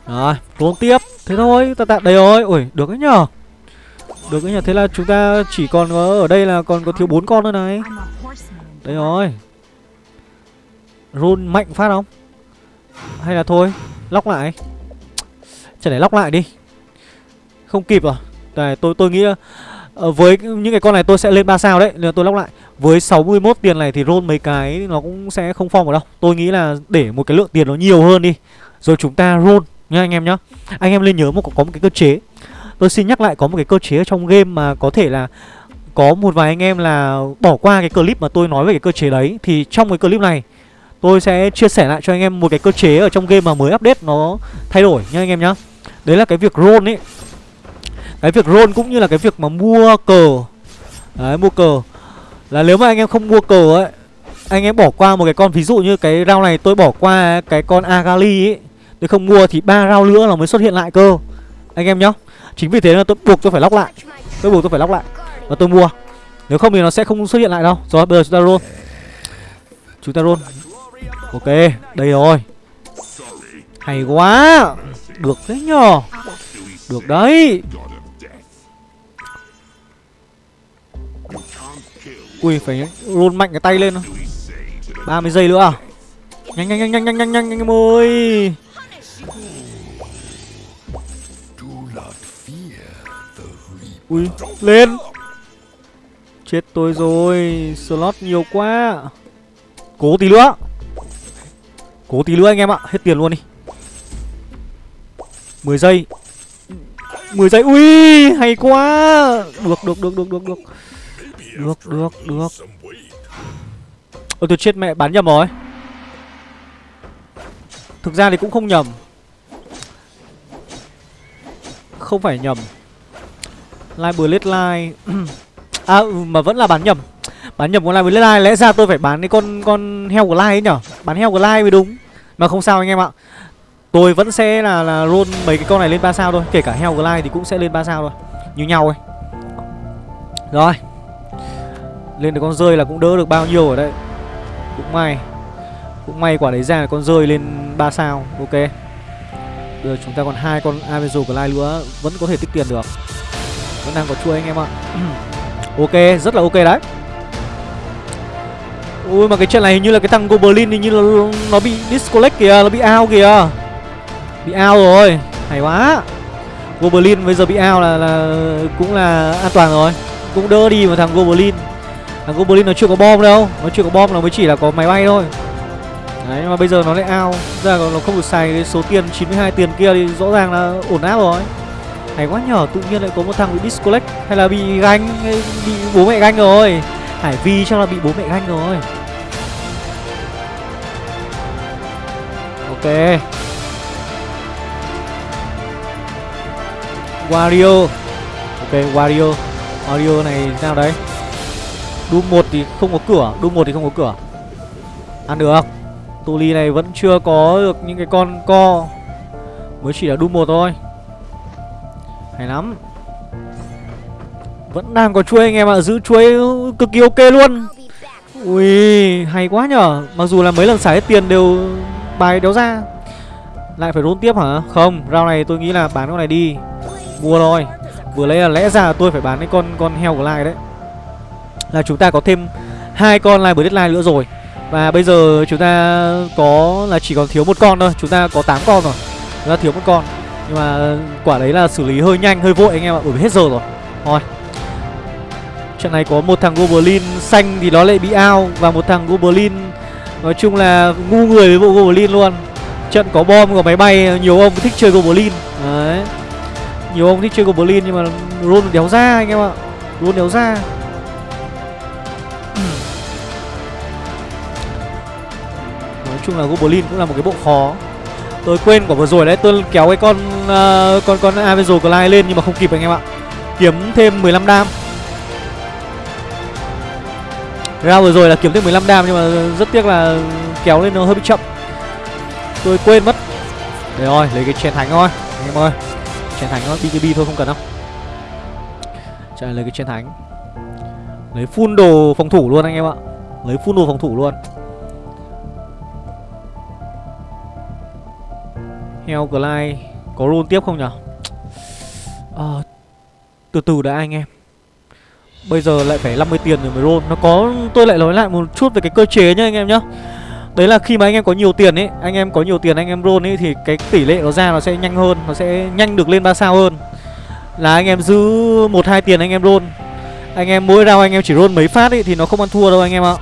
Rồi trốn tiếp. Thế thôi, ta tạm đây rồi. Ui, được đấy nhở Được đấy nhở Thế là chúng ta chỉ còn có ở đây là còn có thiếu bốn con nữa này. Đây rồi. Run mạnh phát không? Hay là thôi, Lóc lại. Chẳng để lóc lại đi. Không kịp à? rồi Đây tôi tôi nghĩ Ờ, với những cái con này tôi sẽ lên 3 sao đấy, Nên tôi lóc lại. Với 61 tiền này thì roll mấy cái Nó cũng sẽ không phong vào đâu. Tôi nghĩ là để một cái lượng tiền nó nhiều hơn đi, Rồi chúng ta roll nha anh em nhá. Anh em nên nhớ một có một cái cơ chế. Tôi xin nhắc lại có một cái cơ chế ở trong game mà có thể là có một vài anh em là bỏ qua cái clip mà tôi nói về cái cơ chế đấy. Thì trong cái clip này, tôi sẽ chia sẻ lại cho anh em một cái cơ chế ở trong game mà mới update nó thay đổi nha anh em nhá. Đấy là cái việc roll ấy. Cái việc roll cũng như là cái việc mà mua cờ. Đấy, mua cờ. Là nếu mà anh em không mua cờ ấy, Anh em bỏ qua một cái con, ví dụ như cái rau này tôi bỏ qua cái con Agali ấy, Tôi không mua thì ba rau nữa là mới xuất hiện lại cơ. Anh em nhá. Chính vì thế là tôi buộc tôi phải lóc lại. Tôi buộc tôi phải lóc lại và tôi mua. Nếu không thì nó sẽ không xuất hiện lại đâu. Rồi, bây giờ chúng ta roll. Chúng ta roll. Ok, đây rồi. Hay quá. Được đấy nhờ. Được đấy. Ui, phải roll mạnh cái tay lên 30 giây nữa à? Nhanh nhanh nhanh nhanh nhanh nhanh nhanh nhanh, em ơi. Ui, lên. Chết tôi rồi, Slot nhiều quá. Cố tí nữa. Cố tí nữa anh em ạ, Hết tiền luôn đi. 10 giây. 10 giây. Ui, hay quá. Được được được được được được. Được được được. Ôi tôi chết mẹ bán nhầm rồi. Thực ra thì cũng không nhầm. Không phải nhầm. Live Blade Line. À ừ, mà vẫn là bán nhầm. Bán nhầm con Live Blade Line Lẽ ra tôi phải bán cái con con heo của Line ấy nhở? Bán heo của Line mới đúng. Mà không sao anh em ạ. Tôi vẫn sẽ là là roll mấy cái con này lên 3 sao thôi. Kể cả heo của Line thì cũng sẽ lên 3 sao thôi. Như nhau ấy. Rồi lên được con rơi là cũng đỡ được bao nhiêu ở đây Cũng may Cũng may quả đấy ra là con rơi lên 3 sao Ok. Bây giờ chúng ta còn hai con Avenger của lai nữa Vẫn có thể tích tiền được. Vẫn đang có chuỗi anh em ạ. Ok, rất là ok đấy. Ui mà cái trận này hình như là cái thằng Goblin hình như là nó bị disconnect kìa, nó bị out kìa. Bị out rồi, hay quá. Goblin bây giờ bị out là, là cũng là an toàn rồi. Cũng đỡ đi mà thằng Goblin. Thằng Goblin nó chưa có bom đâu. Nó chưa có bom nó mới chỉ là có máy bay thôi. Đấy mà bây giờ nó lại ao Ra nó không được xài cái số tiền 92 tiền kia thì rõ ràng là ổn áp rồi. Hay quá nhỏ, tự nhiên lại có một thằng bị disconnect Hay là bị ganh, bị bố mẹ ganh rồi. Hải Vi chắc là bị bố mẹ ganh rồi. Ok. Wario. Ok, Wario. Wario này sao đấy Doom 1 thì không có cửa Doom 1 thì không có cửa. Ăn được. Tuli này vẫn chưa có được những cái con co. Mới chỉ là Doom 1 thôi. Hay lắm. Vẫn đang có chuối anh em ạ, Giữ chuối cực kỳ ok luôn. Ui, hay quá nhở. Mặc dù là mấy lần xả hết tiền đều bài đéo ra. Lại phải rôn tiếp hả? Không rau này tôi nghĩ là bán con này đi. Mua thôi. Vừa lấy là lẽ ra là tôi phải bán cái con con heo của lại đấy. Là chúng ta có thêm hai con live deadline nữa rồi. Và bây giờ chúng ta có là chỉ còn thiếu một con thôi Chúng ta có 8 con rồi. Chúng ta thiếu một con. Nhưng mà quả đấy là xử lý hơi nhanh, hơi vội anh em ạ Bởi vì hết giờ rồi. Thôi. Trận này có một thằng Goblin xanh thì nó lại bị ao Và một thằng Goblin Nói chung là ngu người với bộ Goblin luôn. Trận có bom, có máy bay Nhiều ông thích chơi Goblin. Đấy. Nhiều ông thích chơi Goblin nhưng mà roll đéo ra anh em ạ. Roll đéo ra. Chung là Goblin cũng là một cái bộ khó. Tôi quên quả vừa rồi đấy Tôi kéo cái con uh, con con Avenger Clyde lên nhưng mà không kịp anh em ạ. Kiếm thêm 15 đam. Ra vừa rồi là kiếm thêm 15 đam nhưng mà rất tiếc là kéo lên nó hơi bị chậm. Tôi quên mất. Để rồi lấy cái chén thánh thôi Anh em ơi. Chén thánh thôi BKB thôi không cần đâu. Chạy lấy cái chén thánh. Lấy full đồ phòng thủ luôn anh em ạ. Lấy full đồ phòng thủ luôn. Heo Glide Có roll tiếp không nhở? À, Từ từ đã anh em. Bây giờ lại phải 50 tiền rồi mới roll. Nó có Tôi lại nói lại một chút về cái cơ chế nhá anh em nhá. Đấy là khi mà anh em có nhiều tiền ấy Anh em có nhiều tiền anh em roll ấy Thì cái tỷ lệ nó ra nó sẽ nhanh hơn Nó sẽ nhanh được lên 3 sao hơn. Là anh em giữ một hai tiền anh em roll. Anh em mỗi round anh em chỉ roll mấy phát ấy Thì nó không ăn thua đâu anh em ạ.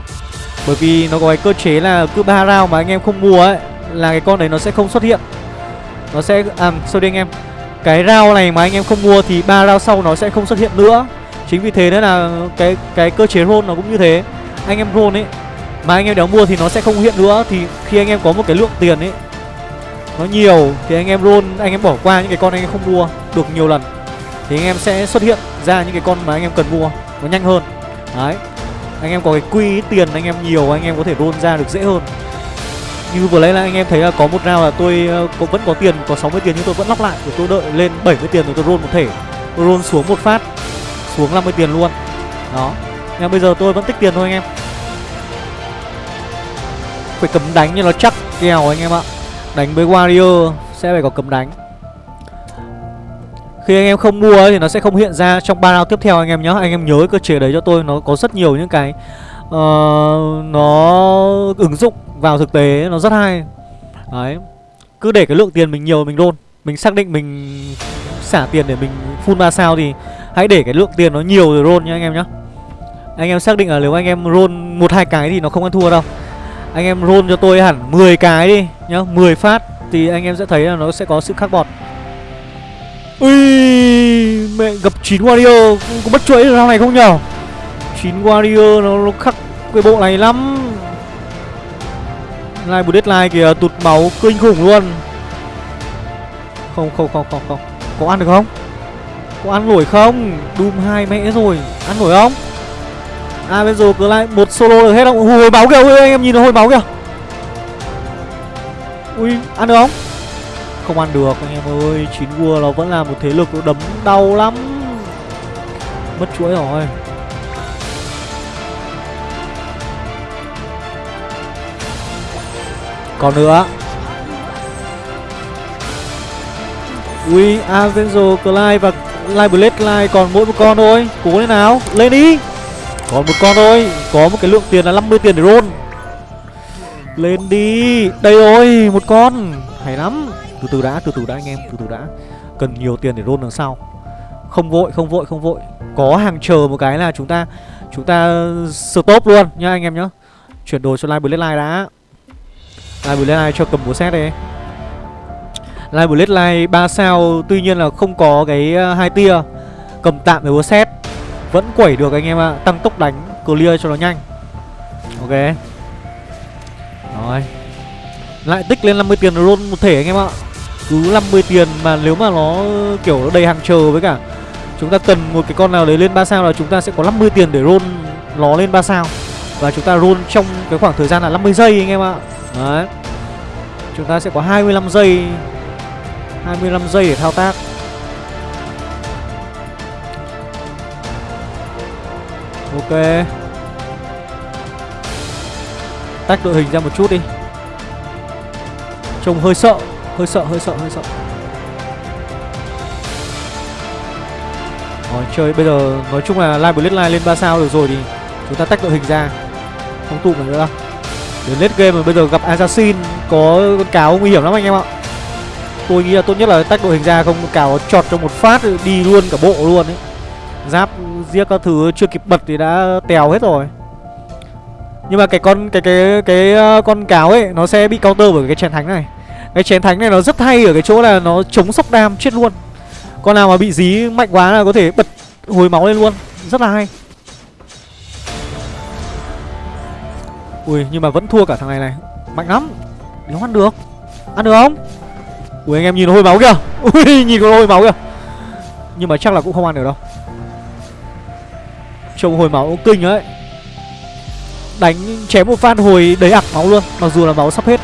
Bởi vì nó có cái cơ chế là cứ ba round mà anh em không mua ấy Là cái con đấy nó sẽ không xuất hiện nó sẽ à sorry anh em cái rau này mà anh em không mua thì ba rau sau nó sẽ không xuất hiện nữa chính vì thế nên là cái cái cơ chế roll nó cũng như thế anh em roll ấy mà anh em đéo mua thì nó sẽ không hiện nữa thì khi anh em có một cái lượng tiền ấy nó nhiều thì anh em roll anh em bỏ qua những cái con anh em không mua được nhiều lần thì anh em sẽ xuất hiện ra những cái con mà anh em cần mua nó nhanh hơn đấy anh em có cái quy tiền anh em nhiều anh em có thể roll ra được dễ hơn như vừa lấy là anh em thấy là có một round là tôi ờ, cũng có vẫn có tiền có 60 tiền nhưng tôi vẫn lóc lại. Để tôi đợi lên 70 tiền rồi tôi roll một thể. Tôi roll xuống một phát xuống 50 tiền luôn. Đó. Nhưng bây giờ tôi vẫn tích tiền thôi anh em. Phải cấm đánh như nó chắc kèo anh em ạ. Đánh với warrior sẽ phải có cấm đánh. Khi anh em không mua ấy, thì nó sẽ không hiện ra trong ba round tiếp theo anh em nhé Anh em nhớ cái cơ chế đấy cho tôi Nó có rất nhiều những cái uh, Nó ứng dụng vào thực tế Nó rất hay. Đấy. Cứ để cái lượng tiền mình nhiều mình đôn Mình xác định mình xả tiền để mình full 3 sao thì Hãy để cái lượng tiền nó nhiều rồi roll nha anh em nhé Anh em xác định là nếu anh em roll một hai cái thì nó không ăn thua đâu. Anh em roll cho tôi hẳn 10 cái đi nhá 10 phát thì anh em sẽ thấy là nó sẽ có sự khác bọt Ui Mẹ gặp 9 Warrior Có mất chuỗi round này không nhở? 9 Warrior nó, nó khắc cái bộ này lắm lai Live Deadline kìa, tụt máu kinh khủng luôn. Không không không không không. Có ăn được không? Có ăn nổi không? Doom hai mẹ rồi. Ăn nổi không? À bây giờ cứ lại một solo được hết không? Hồi máu kìa, ui, anh em nhìn nó hồi máu kìa. Ui, ăn được không? Không ăn được, anh em ơi. Chín vua nó vẫn là một thế lực nó đấm đau lắm. Mất chuỗi rồi. Còn nữa. Ui à, Avenzo Clyde và Live Blade Clyde còn mỗi một con thôi. Cố lên nào, Lên đi. Còn một con thôi. Có một cái lượng tiền là 50 tiền để roll. Lên đi. Đây rồi, Một con. Hay lắm. Từ từ đã, Từ từ đã anh em, Từ từ đã. Cần nhiều tiền để roll đằng sau. Không vội Không vội Không vội. Có hàng chờ một cái là chúng ta Chúng ta stop luôn nha anh em nhá. Chuyển đồ cho Live Bloodline đã. Live Blade Live cho cầm búa xét đi Live Blade Live 3 sao, Tuy nhiên là không có cái ờ, hai tia Cầm tạm với búa xét Vẫn quẩy được anh em ạ à. Tăng tốc đánh, Clear cho nó nhanh Ok rồi Lại tích lên 50 tiền roll một thể anh em ạ à. Cứ 50 tiền mà nếu mà nó ờ, kiểu, nó đầy hàng chờ với cả Chúng ta cần một cái con nào đấy lên 3 sao là chúng ta sẽ có 50 tiền để roll nó lên 3 sao Và chúng ta roll trong cái khoảng thời gian là 50 giây anh em ạ à. Đấy. Chúng ta sẽ có 25 giây. 25 giây để thao tác. Ok. Tách đội hình ra một chút đi. Trông hơi sợ Hơi sợ, hơi sợ, hơi sợ. Rồi chơi bây giờ nói chung là Live Blitz lên 3 sao được rồi thì Chúng ta tách đội hình ra. Không tụ nữa đâu. Đến late game mà bây giờ gặp Assassin Có con cáo nguy hiểm lắm anh em ạ Tôi nghĩ là tốt nhất là tách đội hình ra Không cáo chọt trong một phát đi luôn cả bộ luôn ấy Giáp giết các thứ chưa kịp bật thì đã tèo hết rồi nhưng mà cái con cái cái cái ờ, con cáo ấy nó sẽ bị counter bởi cái chén thánh này. Cái chén thánh này nó rất hay ở cái chỗ là nó chống sốc đam chết luôn. Con nào mà bị dí mạnh quá là có thể bật hồi máu lên luôn, rất là hay. Ui, nhưng mà vẫn thua cả thằng này này. Mạnh lắm. Nó ăn được. Ăn được không? Ui, anh em nhìn nó hồi máu kìa. Ui, nhìn nó hồi máu kìa. Nhưng mà chắc là cũng không ăn được đâu. Trông hồi máu kinh ấy Đánh, chém một phát hồi đầy ạc máu luôn Mặc dù là máu sắp hết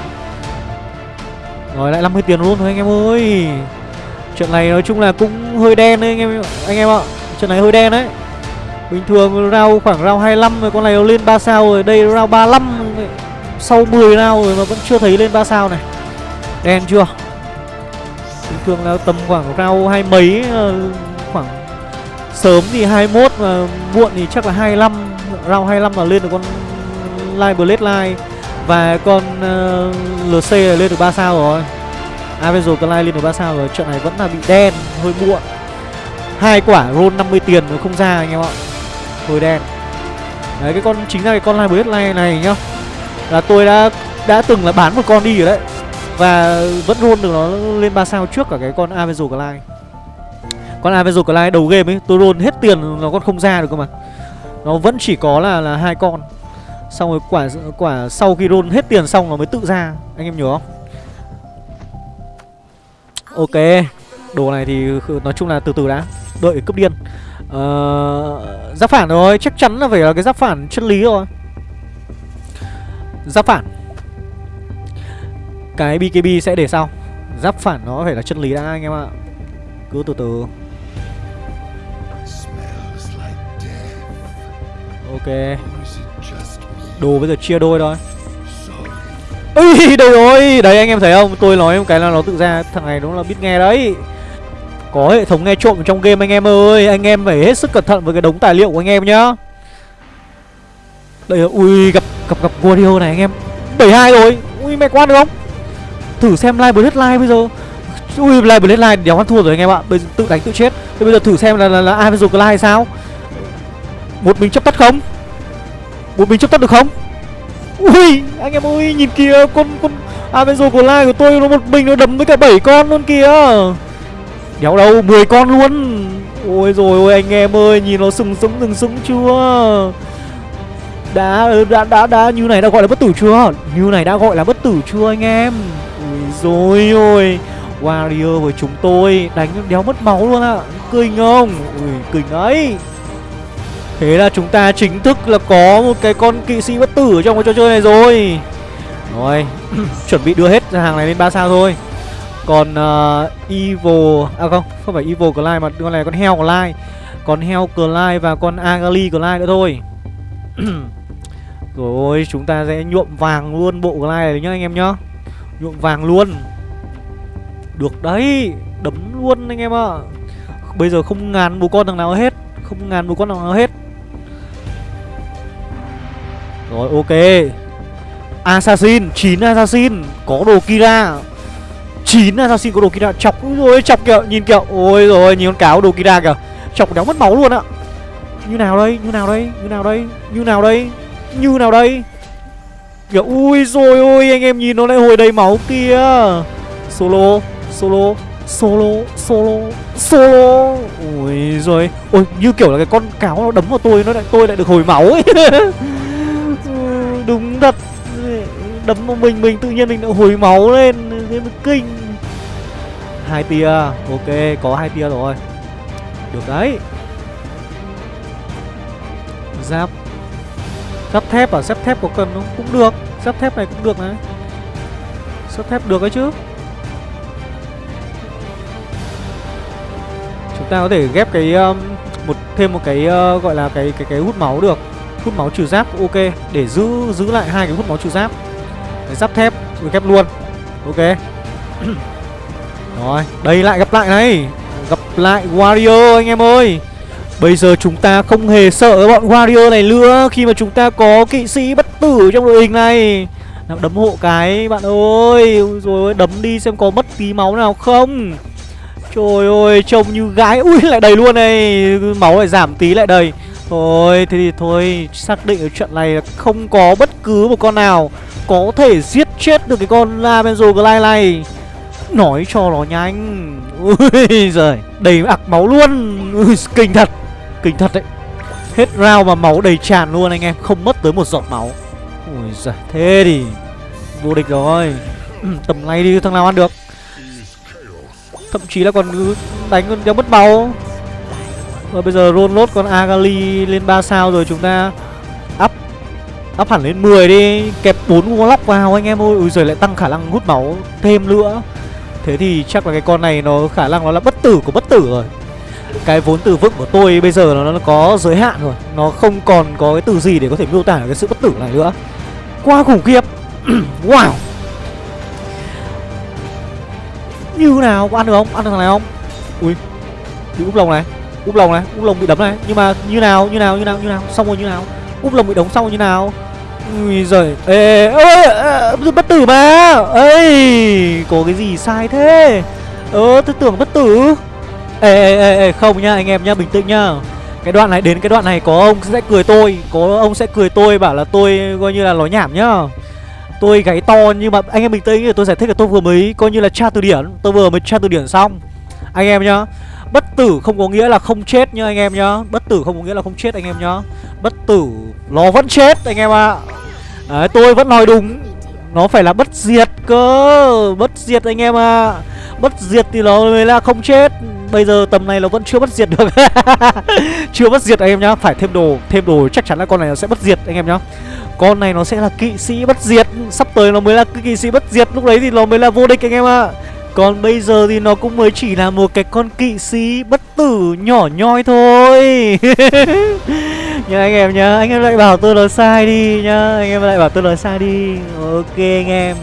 Rồi, lại 50 tiền luôn thôi anh em ơi Trận này nói chung là cũng hơi đen đấy anh em anh em ạ Trận này hơi đen đấy Bình thường rau khoảng rau 25 rồi con này nó lên 3 sao rồi. Đây rau 35 Sau 10 round rồi mà vẫn chưa thấy lên 3 sao này. Đen chưa? Bình thường là tầm khoảng rau hai mấy ờ, Khoảng Sớm thì 21 mà muộn thì chắc là 25 Rau 25 là lên được con Live Blade Live Và con ờ, uh, LC là lên được 3 sao rồi. Avenger Clyde lên được 3 sao rồi. Trận này vẫn là bị đen, hơi muộn. Hai quả roll 50 tiền nó không ra anh em ạ. Hơi đen. Đấy, cái con, chính là cái con Live này này nhá. Là tôi đã đã từng là bán một con đi rồi đấy. Và vẫn roll được nó lên 3 sao trước cả cái con Avenger Clyde Con Avenger Clyde đầu game ấy, Tôi roll hết tiền nó còn không ra được cơ mà. Nó vẫn chỉ có là là hai con. Xong rồi quả quả sau khi roll hết tiền xong nó mới tự ra. Anh em nhớ không? Ok. Đồ này thì nói chung là từ từ đã. Đợi cướp điên uh, Giáp phản rồi Chắc chắn là phải là cái giáp phản chân lý rồi Giáp phản. Cái BKB sẽ để sau. Giáp phản nó phải là chân lý đã anh em ạ. Cứ từ từ. Ok. Đồ bây giờ chia đôi thôi. Ui đâu rồi. Đấy anh em thấy không? Tôi nói một cái là nó tự ra. Thằng này nó là biết nghe đấy có hệ thống nghe trộm trong game anh em ơi Anh em phải hết sức cẩn thận với cái đống tài liệu của anh em nhá. Đây là, ui gặp gặp gặp Guardio này anh em. 72 rồi. Ui mẹ quan được không? Thử xem live Blade live bây giờ. Ui live Blade live đéo ăn thua rồi anh em ạ. Bây giờ tự đánh tự chết. Thế bây giờ thử xem là là, là Avenger live sao? Một mình chấp tắt không? Một mình chấp tắt được không? Ui anh em ơi nhìn kìa Con con Avenger Clay của tôi nó một mình nó đấm với cả 7 con luôn kìa. Đéo đâu 10 con luôn. Ôi rồi ôi anh em ơi Nhìn nó sừng sững sừng sững chưa? Đã, ừ, đã đã đã như này đã gọi là bất tử chưa? Như này đã gọi là bất tử chưa anh em? Ui rồi ôi Warrior với chúng tôi Đánh đéo mất máu luôn ạ. À. Kinh không? Ui kinh ấy. Thế là chúng ta chính thức là có một cái con kỵ sĩ bất tử trong cái trò chơi này rồi. Rồi Chuẩn bị đưa hết hàng này lên 3 sao thôi. Còn ờ, uh, Evil À không, không phải Evil Clyde mà con này con heo Clyde. Còn heo Clyde và con Agali Clyde nữa thôi. Rồi chúng ta sẽ nhuộm vàng luôn bộ Clyde này nhá anh em nhá. Nhuộm vàng luôn. Được đấy Đấm luôn anh em ạ. À. Bây giờ không ngàn bố con thằng nào hết Không ngàn bố con thằng nào hết. Rồi ok. Assassin 9 Assassin Có đồ Kira. 9 Assassin có đồ Kira. Chọc rồi chọc kìa, Nhìn kìa. Ôi rồi nhìn con cáo đồ Kira kìa. Chọc đéo mất máu luôn ạ. Như nào đây, Như nào đây, Như nào đây, Như nào đây, Như nào đây? Kìa, ui rồi ôi, anh em nhìn nó lại hồi đầy máu kia. Solo Solo Solo Solo Solo. Ui rồi Ôi, như kiểu là cái con cáo nó đấm vào tôi, Nó lại, tôi lại được hồi máu ấy. Đúng thật. Đấm vào mình mình tự nhiên mình lại hồi máu lên. Thế mới kinh hai tia Ok có hai tia rồi. Được đấy. Giáp. Giáp thép à? Giáp thép có cần không? Cũng được. Giáp thép này cũng được này. Giáp thép được đấy chứ. Chúng ta có thể ghép cái um, một thêm một cái uh, gọi là cái cái cái hút máu được. Hút máu trừ giáp ok. Để giữ giữ lại hai cái hút máu trừ giáp. Cái giáp thép ghép luôn. Ok. rồi đây lại gặp lại này. Gặp lại warrior anh em ơi. Bây giờ chúng ta không hề sợ bọn warrior này nữa khi mà chúng ta có kỵ sĩ bất tử trong đội hình này. Nào đấm hộ cái bạn ơi. Rồi đấm đi xem có mất tí máu nào không. Trời ơi, trông như gái. Ui, lại đầy luôn này. Máu lại giảm tí lại đầy. Thôi, thế thì thôi Xác định ở trận này là không có bất cứ một con nào Có thể giết chết được cái con Lavenzo Glide này. Nói cho nó nhanh. Ui giời Đầy ạc máu luôn. Ui, Kinh thật Kinh thật đấy. Hết round mà máu đầy tràn luôn anh em Không mất tới một giọt máu. Ui giời Thế thì Vô địch rồi. Tầm này đi thằng nào ăn được? Thậm chí là còn đánh con đéo mất máu. Và bây giờ roll lốt con Agali lên 3 sao rồi chúng ta Up Up hẳn lên 10 đi. Kẹp 4 warlock vào anh em ơi. Ui giời lại tăng khả năng hút máu thêm nữa. Thế thì chắc là cái con này nó khả năng nó là bất tử của bất tử rồi. Cái vốn từ vựng của tôi bây giờ nó, nó có giới hạn rồi. Nó không còn có cái từ gì để có thể miêu tả cái sự bất tử này nữa. Quá khủng khiếp. Wow. Như nào? Có ăn được không? Ăn được thằng này không? Ui. Bị úp lồng này. Úp lồng này. Úp lồng bị đấm này. Nhưng mà như nào? Như nào? Như nào? Như nào? Xong rồi như nào? Úp lồng bị đóng xong rồi như nào? Ui giời. Ê ơi bất tử mà. Ấy có cái gì sai thế? Ơ tôi tưởng bất tử. Ê, ê ê ê không nhá anh em nhá bình tĩnh nhá. Cái đoạn này đến cái đoạn này có ông sẽ cười tôi có ông sẽ cười tôi bảo là tôi coi như là nói nhảm nhá. Tôi gáy to nhưng mà anh em bình tĩnh tôi giải thích là tôi vừa mới coi như là tra từ điển Tôi vừa mới tra từ điển xong. Anh em nhá Bất tử không có nghĩa là không chết nhá anh em nhá. Bất tử không có nghĩa là không chết anh em nhá. Bất tử nó vẫn chết anh em ạ. À. Đấy, tôi vẫn nói đúng. Nó phải là bất diệt cơ. Bất diệt anh em ạ. À. Bất diệt thì nó mới là không chết. Bây giờ tầm này nó vẫn chưa bất diệt được. Chưa bất diệt anh em nhá. Phải thêm đồ Thêm đồ chắc chắn là con này nó sẽ bất diệt anh em nhá. Con này nó sẽ là kỵ sĩ bất diệt. Sắp tới nó mới là kỵ sĩ bất diệt. Lúc đấy thì nó mới là vô địch anh em ạ. À. Còn bây giờ thì nó cũng mới chỉ là một cái con kỵ sĩ bất tử nhỏ nhoi thôi. nhưng anh em nhá Anh em lại bảo tôi nói sai đi nhá Anh em lại bảo tôi nói sai đi Ok anh em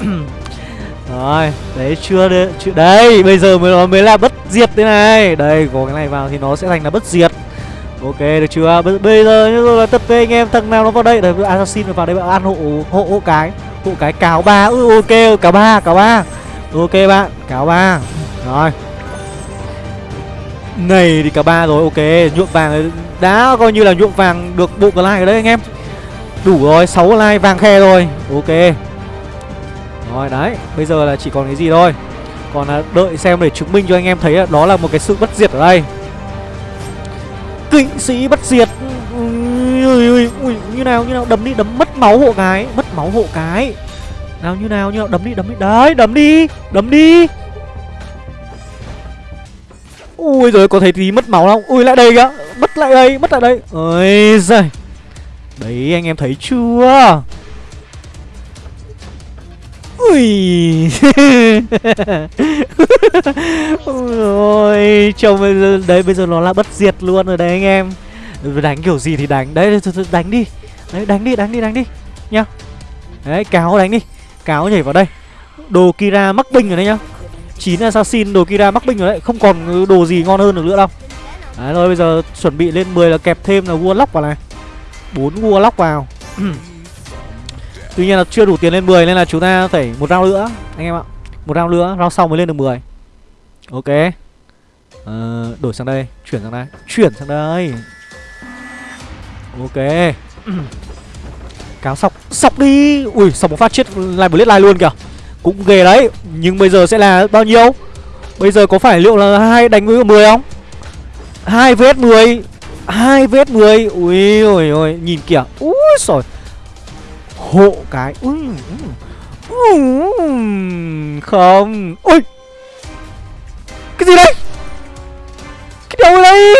Rồi, đấy chưa đấy, chưa đấy, bây giờ mới nó mới là bất diệt thế này. Đây, có cái này vào thì nó sẽ thành là bất diệt. Ok được chưa? B bây giờ như rồi là tập về anh em thằng nào nó vào đây, đấy assassin vào đây bạn ăn hộ hộ hộ cái, hộ cái cáo ba. Ừ ok, cáo ba, cáo ba. Ok bạn, cáo ba. Rồi. Này thì cả ba rồi, ok, nhuộm vàng đã coi như là nhuộm vàng được bộ like rồi đấy anh em. Đủ rồi, 6 like vàng khe rồi. Ok. Rồi đấy, bây giờ là chỉ còn cái gì thôi Còn là đợi xem để chứng minh cho anh em thấy là đó là một cái sự bất diệt ở đây Kỵ sĩ bất diệt ui, ui, ui, Như nào, như nào, đấm đi, đấm mất máu hộ cái Mất máu hộ cái Nào như nào, như nào, đấm đi, đấm đi Đấy, đấm đi, đấm đi Ui rồi có thấy tí mất máu không? Ui lại đây kìa, mất lại đây, mất lại đây. Ôi giời. Đấy anh em thấy chưa? Ui. Ôi Trông bây giờ Đấy bây giờ nó là bất diệt luôn rồi đấy anh em. Đánh kiểu gì thì đánh. Đấy đánh đi. Đấy đánh đi đánh đi đánh đi. Nhá. Đấy cáo đánh đi. Cáo nhảy vào đây. Đồ Kira mắc binh rồi đấy nhá. 9 assassin đồ Kira mắc binh rồi đấy Không còn đồ gì ngon hơn được nữa đâu Đấy rồi bây giờ chuẩn bị lên 10 là kẹp thêm là Warlock vào này bốn Warlock vào Tuy nhiên là chưa đủ tiền lên 10 nên là chúng ta phải một round nữa anh em ạ. Một round nữa, round sau mới lên được 10. Ok. Ờ, đổi sang đây, chuyển sang đây, chuyển sang đây. Ok. Cáo sọc, sọc đi. Ui, sọc một phát chết lại một lết lai luôn kìa. Cũng ghê đấy, nhưng bây giờ sẽ là bao nhiêu? Bây giờ có phải liệu là hai đánh với 10 không? 2 vs 10 2 vs 10 Ui ôi ôi Nhìn kìa. Úi rồi hộ cái. Ui, không. Ui. Cái gì đây? Cái đầu đây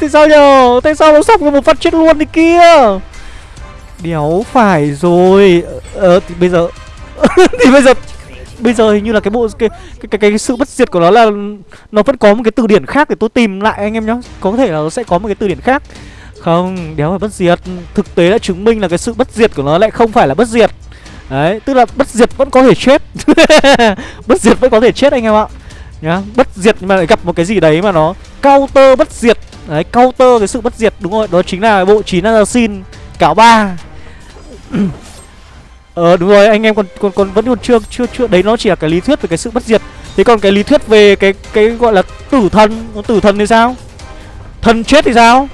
tại sao nhờ? Tại sao nó sọc một phát chết luôn đi kia? Đéo phải rồi. Ờ, ờ thì bây giờ thì bây giờ bây giờ hình như là cái bộ cái cái cái, cái sự bất diệt của nó là nó vẫn có một cái từ điển khác để tôi tìm lại anh em nhá. Có thể là nó sẽ có một cái từ điển khác. Không, đéo phải bất diệt. Thực tế đã chứng minh là cái sự bất diệt của nó lại không phải là bất diệt. Đấy, tức là bất diệt vẫn có thể chết. Bất diệt vẫn có thể chết anh em ạ. Nhá, bất diệt nhưng mà lại gặp một cái gì đấy mà nó counter bất diệt. Đấy, counter cái sự bất diệt đúng rồi Đó chính là bộ chín Assassin Cáo ba. Ờ đúng rồi, anh em còn còn còn vẫn còn chưa chưa chưa đấy nó chỉ là cái lý thuyết về cái sự bất diệt. Thế còn cái lý thuyết về cái cái gọi là tử thần, tử thần thì sao? Thần chết thì sao?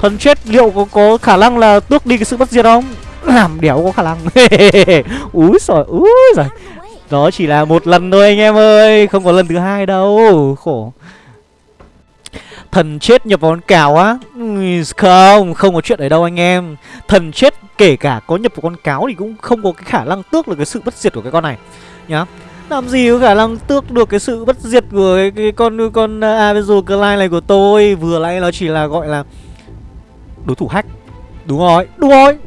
Thần chết liệu có, có khả năng là tước đi cái sự bất diệt không? Làm đéo có khả năng Úi rồi úi rồi Đó chỉ là một lần thôi anh em ơi Không có lần thứ hai đâu Khổ Thần chết nhập vào con cáo á. Không, không có chuyện đấy đâu anh em. Thần chết kể cả có nhập vào con cáo Thì cũng không có cái khả năng tước được cái sự bất diệt của cái con này. Nhá. Làm gì có khả năng tước được cái sự bất diệt của cái, cái con con à, Avenger Clyde này của tôi? Vừa nãy nó chỉ là gọi là Đối thủ hack. Đúng rồi, đúng rồi.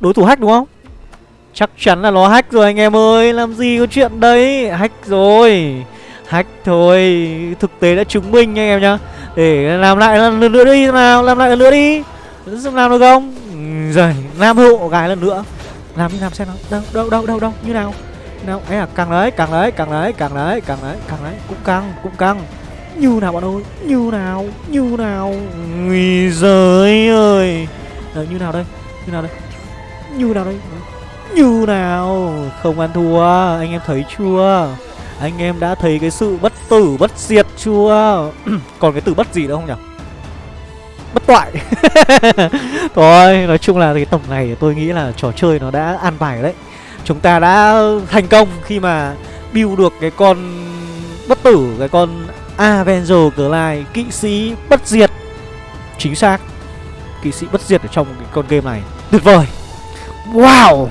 Đối thủ hack đúng không? Chắc chắn là nó hack rồi anh em ơi. Làm gì có chuyện đấy? Hack rồi. Hack thôi. Thực tế đã chứng minh anh em nhá. Để làm lại lần nữa đi nào Làm lại lần nữa đi. Làm được không? Ừ, rồi Nam hộ gái lần nữa. Làm như làm xem nào. Đâu đâu đâu đâu đâu Như nào? Nào ấy là càng đấy càng đấy càng đấy càng đấy càng đấy càng đấy cũng căng cũng căng. Như nào bạn ơi? Như nào? Như nào? Người giới ơi. Đấy, Như nào đây? Như nào đây? Như nào đây? Như nào? Không ăn thua. Anh em thấy chưa? Anh em đã thấy cái sự bất tử bất diệt chưa? Còn cái từ bất gì nữa không nhỉ? Bất toại. Thôi nói chung là cái tổng này tôi nghĩ là trò chơi nó đã an bài đấy. Chúng ta đã thành công khi mà build được cái con bất tử Cái con Avenger Glide, Kỵ sĩ bất diệt. Chính xác. Kỵ sĩ bất diệt ở trong cái con game này. Tuyệt vời. Wow.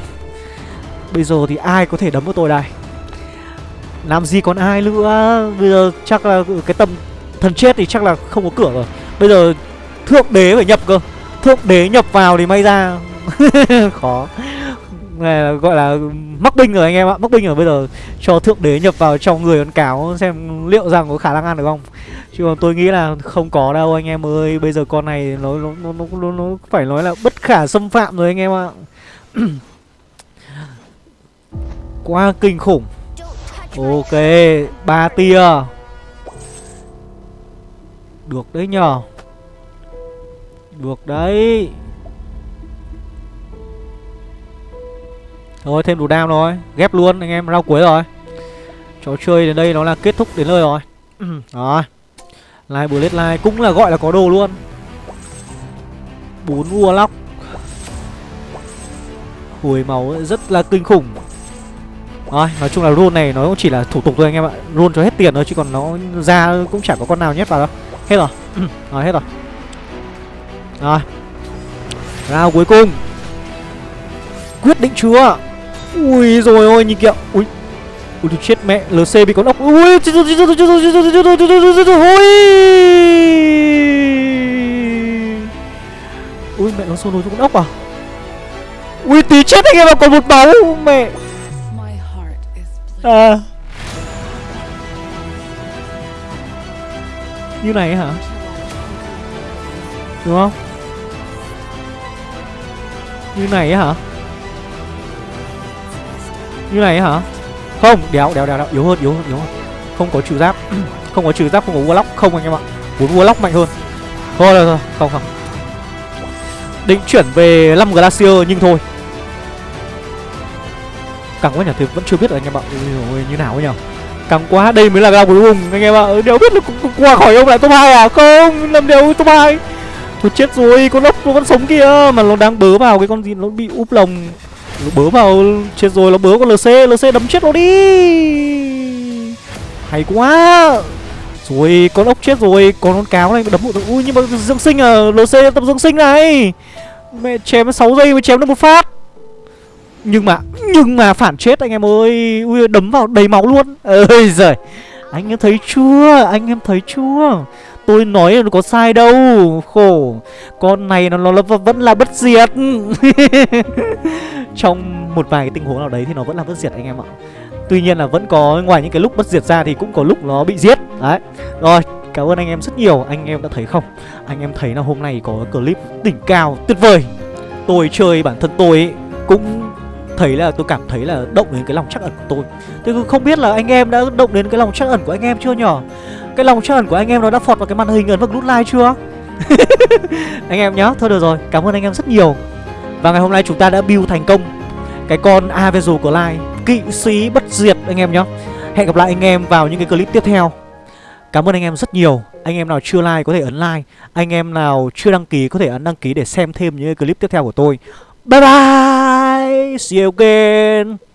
Bây giờ thì ai có thể đấm vào tôi đây? Làm gì còn ai nữa? Bây giờ chắc là cái tầm thần chết thì chắc là không có cửa rồi. Bây giờ thượng đế phải nhập cơ. Thượng đế nhập vào thì may ra. Khó. Này là gọi là mắc binh rồi anh em ạ. Mắc binh rồi. Bây giờ cho thượng đế nhập vào trong người con cáo xem liệu rằng có khả năng ăn được không. Chứ còn tôi nghĩ là không có đâu anh em ơi. Bây giờ con này nó nó nó nó, nó, nó phải nói là bất khả xâm phạm rồi anh em ạ. Quá kinh khủng. Ok, ba tia. Được đấy nhờ. Được đấy. Thôi, thêm đủ đam rồi. Ghép luôn, anh em, rau cuối rồi. Trò chơi đến đây nó là kết thúc đến nơi rồi. Rồi. Live Bullet Live cũng là gọi là có đồ luôn. Bốn Warlock. Hồi máu rất là kinh khủng. Rồi, nói chung là run này nó cũng chỉ là thủ tục thôi anh em ạ run cho hết tiền thôi chứ còn nó ra cũng chẳng có con nào nhét vào đâu Hết rồi Rồi, hết rồi Rồi Round cuối cùng Quyết định chưa Ui rồi ôi nhìn kìa Ui Ui chết mẹ LC bị con ốc Ui chết rồi chết rồi chết rồi chết rồi chết rồi chết rồi chết rồi Ui Ui mẹ nó solo cho con ốc à Ui tí chết anh em ạ còn một máu Mẹ À Như này hả? Đúng không? Như này hả? Như này hả? Không đéo đéo đéo, đéo. yếu hơn yếu hơn yếu hơn. Không có trừ giáp. Không có trừ giáp không có warlock không anh em ạ. Muốn warlock mạnh hơn. Thôi rồi, rồi không không. Định chuyển về 5 Glacier nhưng thôi. Càng quá nhỉ, thì vẫn chưa biết là anh em ạ. Như nào ấy nhỉ Càng quá, đây mới là round cuối cùng anh em ạ. Ừ, đều biết là qua khỏi ông lại top 2 à? Không, làm đều top 2 Thôi chết rồi, con ốc con sống kia Mà nó đang bớ vào cái con gì nó bị úp lồng. Nó bớ vào, chết rồi, nó bớ con LC LC đấm chết nó đi. Hay quá. Rồi, con ốc chết rồi Còn con cáo này đấm một Ui, nhưng mà dưỡng sinh à LC tập dưỡng sinh này. Mẹ chém 6 giây mới chém được một phát. Nhưng mà Nhưng mà phản chết anh em ơi. Ui đấm vào đầy máu luôn. Ơi giời. Anh em thấy chưa? Anh em thấy chưa? Tôi nói là có sai đâu. Khổ. Con này nó, nó, nó vẫn là bất diệt. Trong một vài cái tình huống nào đấy thì nó vẫn là bất diệt anh em ạ. Tuy nhiên là vẫn có ngoài những cái lúc bất diệt ra thì cũng có lúc nó bị giết. Đấy. Rồi Cảm ơn anh em rất nhiều. Anh em đã thấy không? Anh em thấy là hôm nay có clip đỉnh cao tuyệt vời. Tôi chơi bản thân tôi ấy, cũng thấy là, tôi cảm thấy là động đến cái lòng chắc ẩn của tôi. Tôi không biết là anh em đã động đến cái lòng chắc ẩn của anh em chưa nhở? Cái lòng chắc ẩn của anh em nó đã phọt vào cái màn hình ấn vào nút like chưa? Anh em nhá, Thôi được rồi, Cảm ơn anh em rất nhiều. Và ngày hôm nay chúng ta đã build thành công Cái con Avenger của like Kỵ sĩ bất diệt, anh em nhá. Hẹn gặp lại anh em vào những cái clip tiếp theo. Cảm ơn anh em rất nhiều. Anh em nào chưa like có thể ấn like. Anh em nào chưa đăng ký có thể ấn đăng ký để xem thêm những clip tiếp theo của tôi. Bye bye! Siêu you again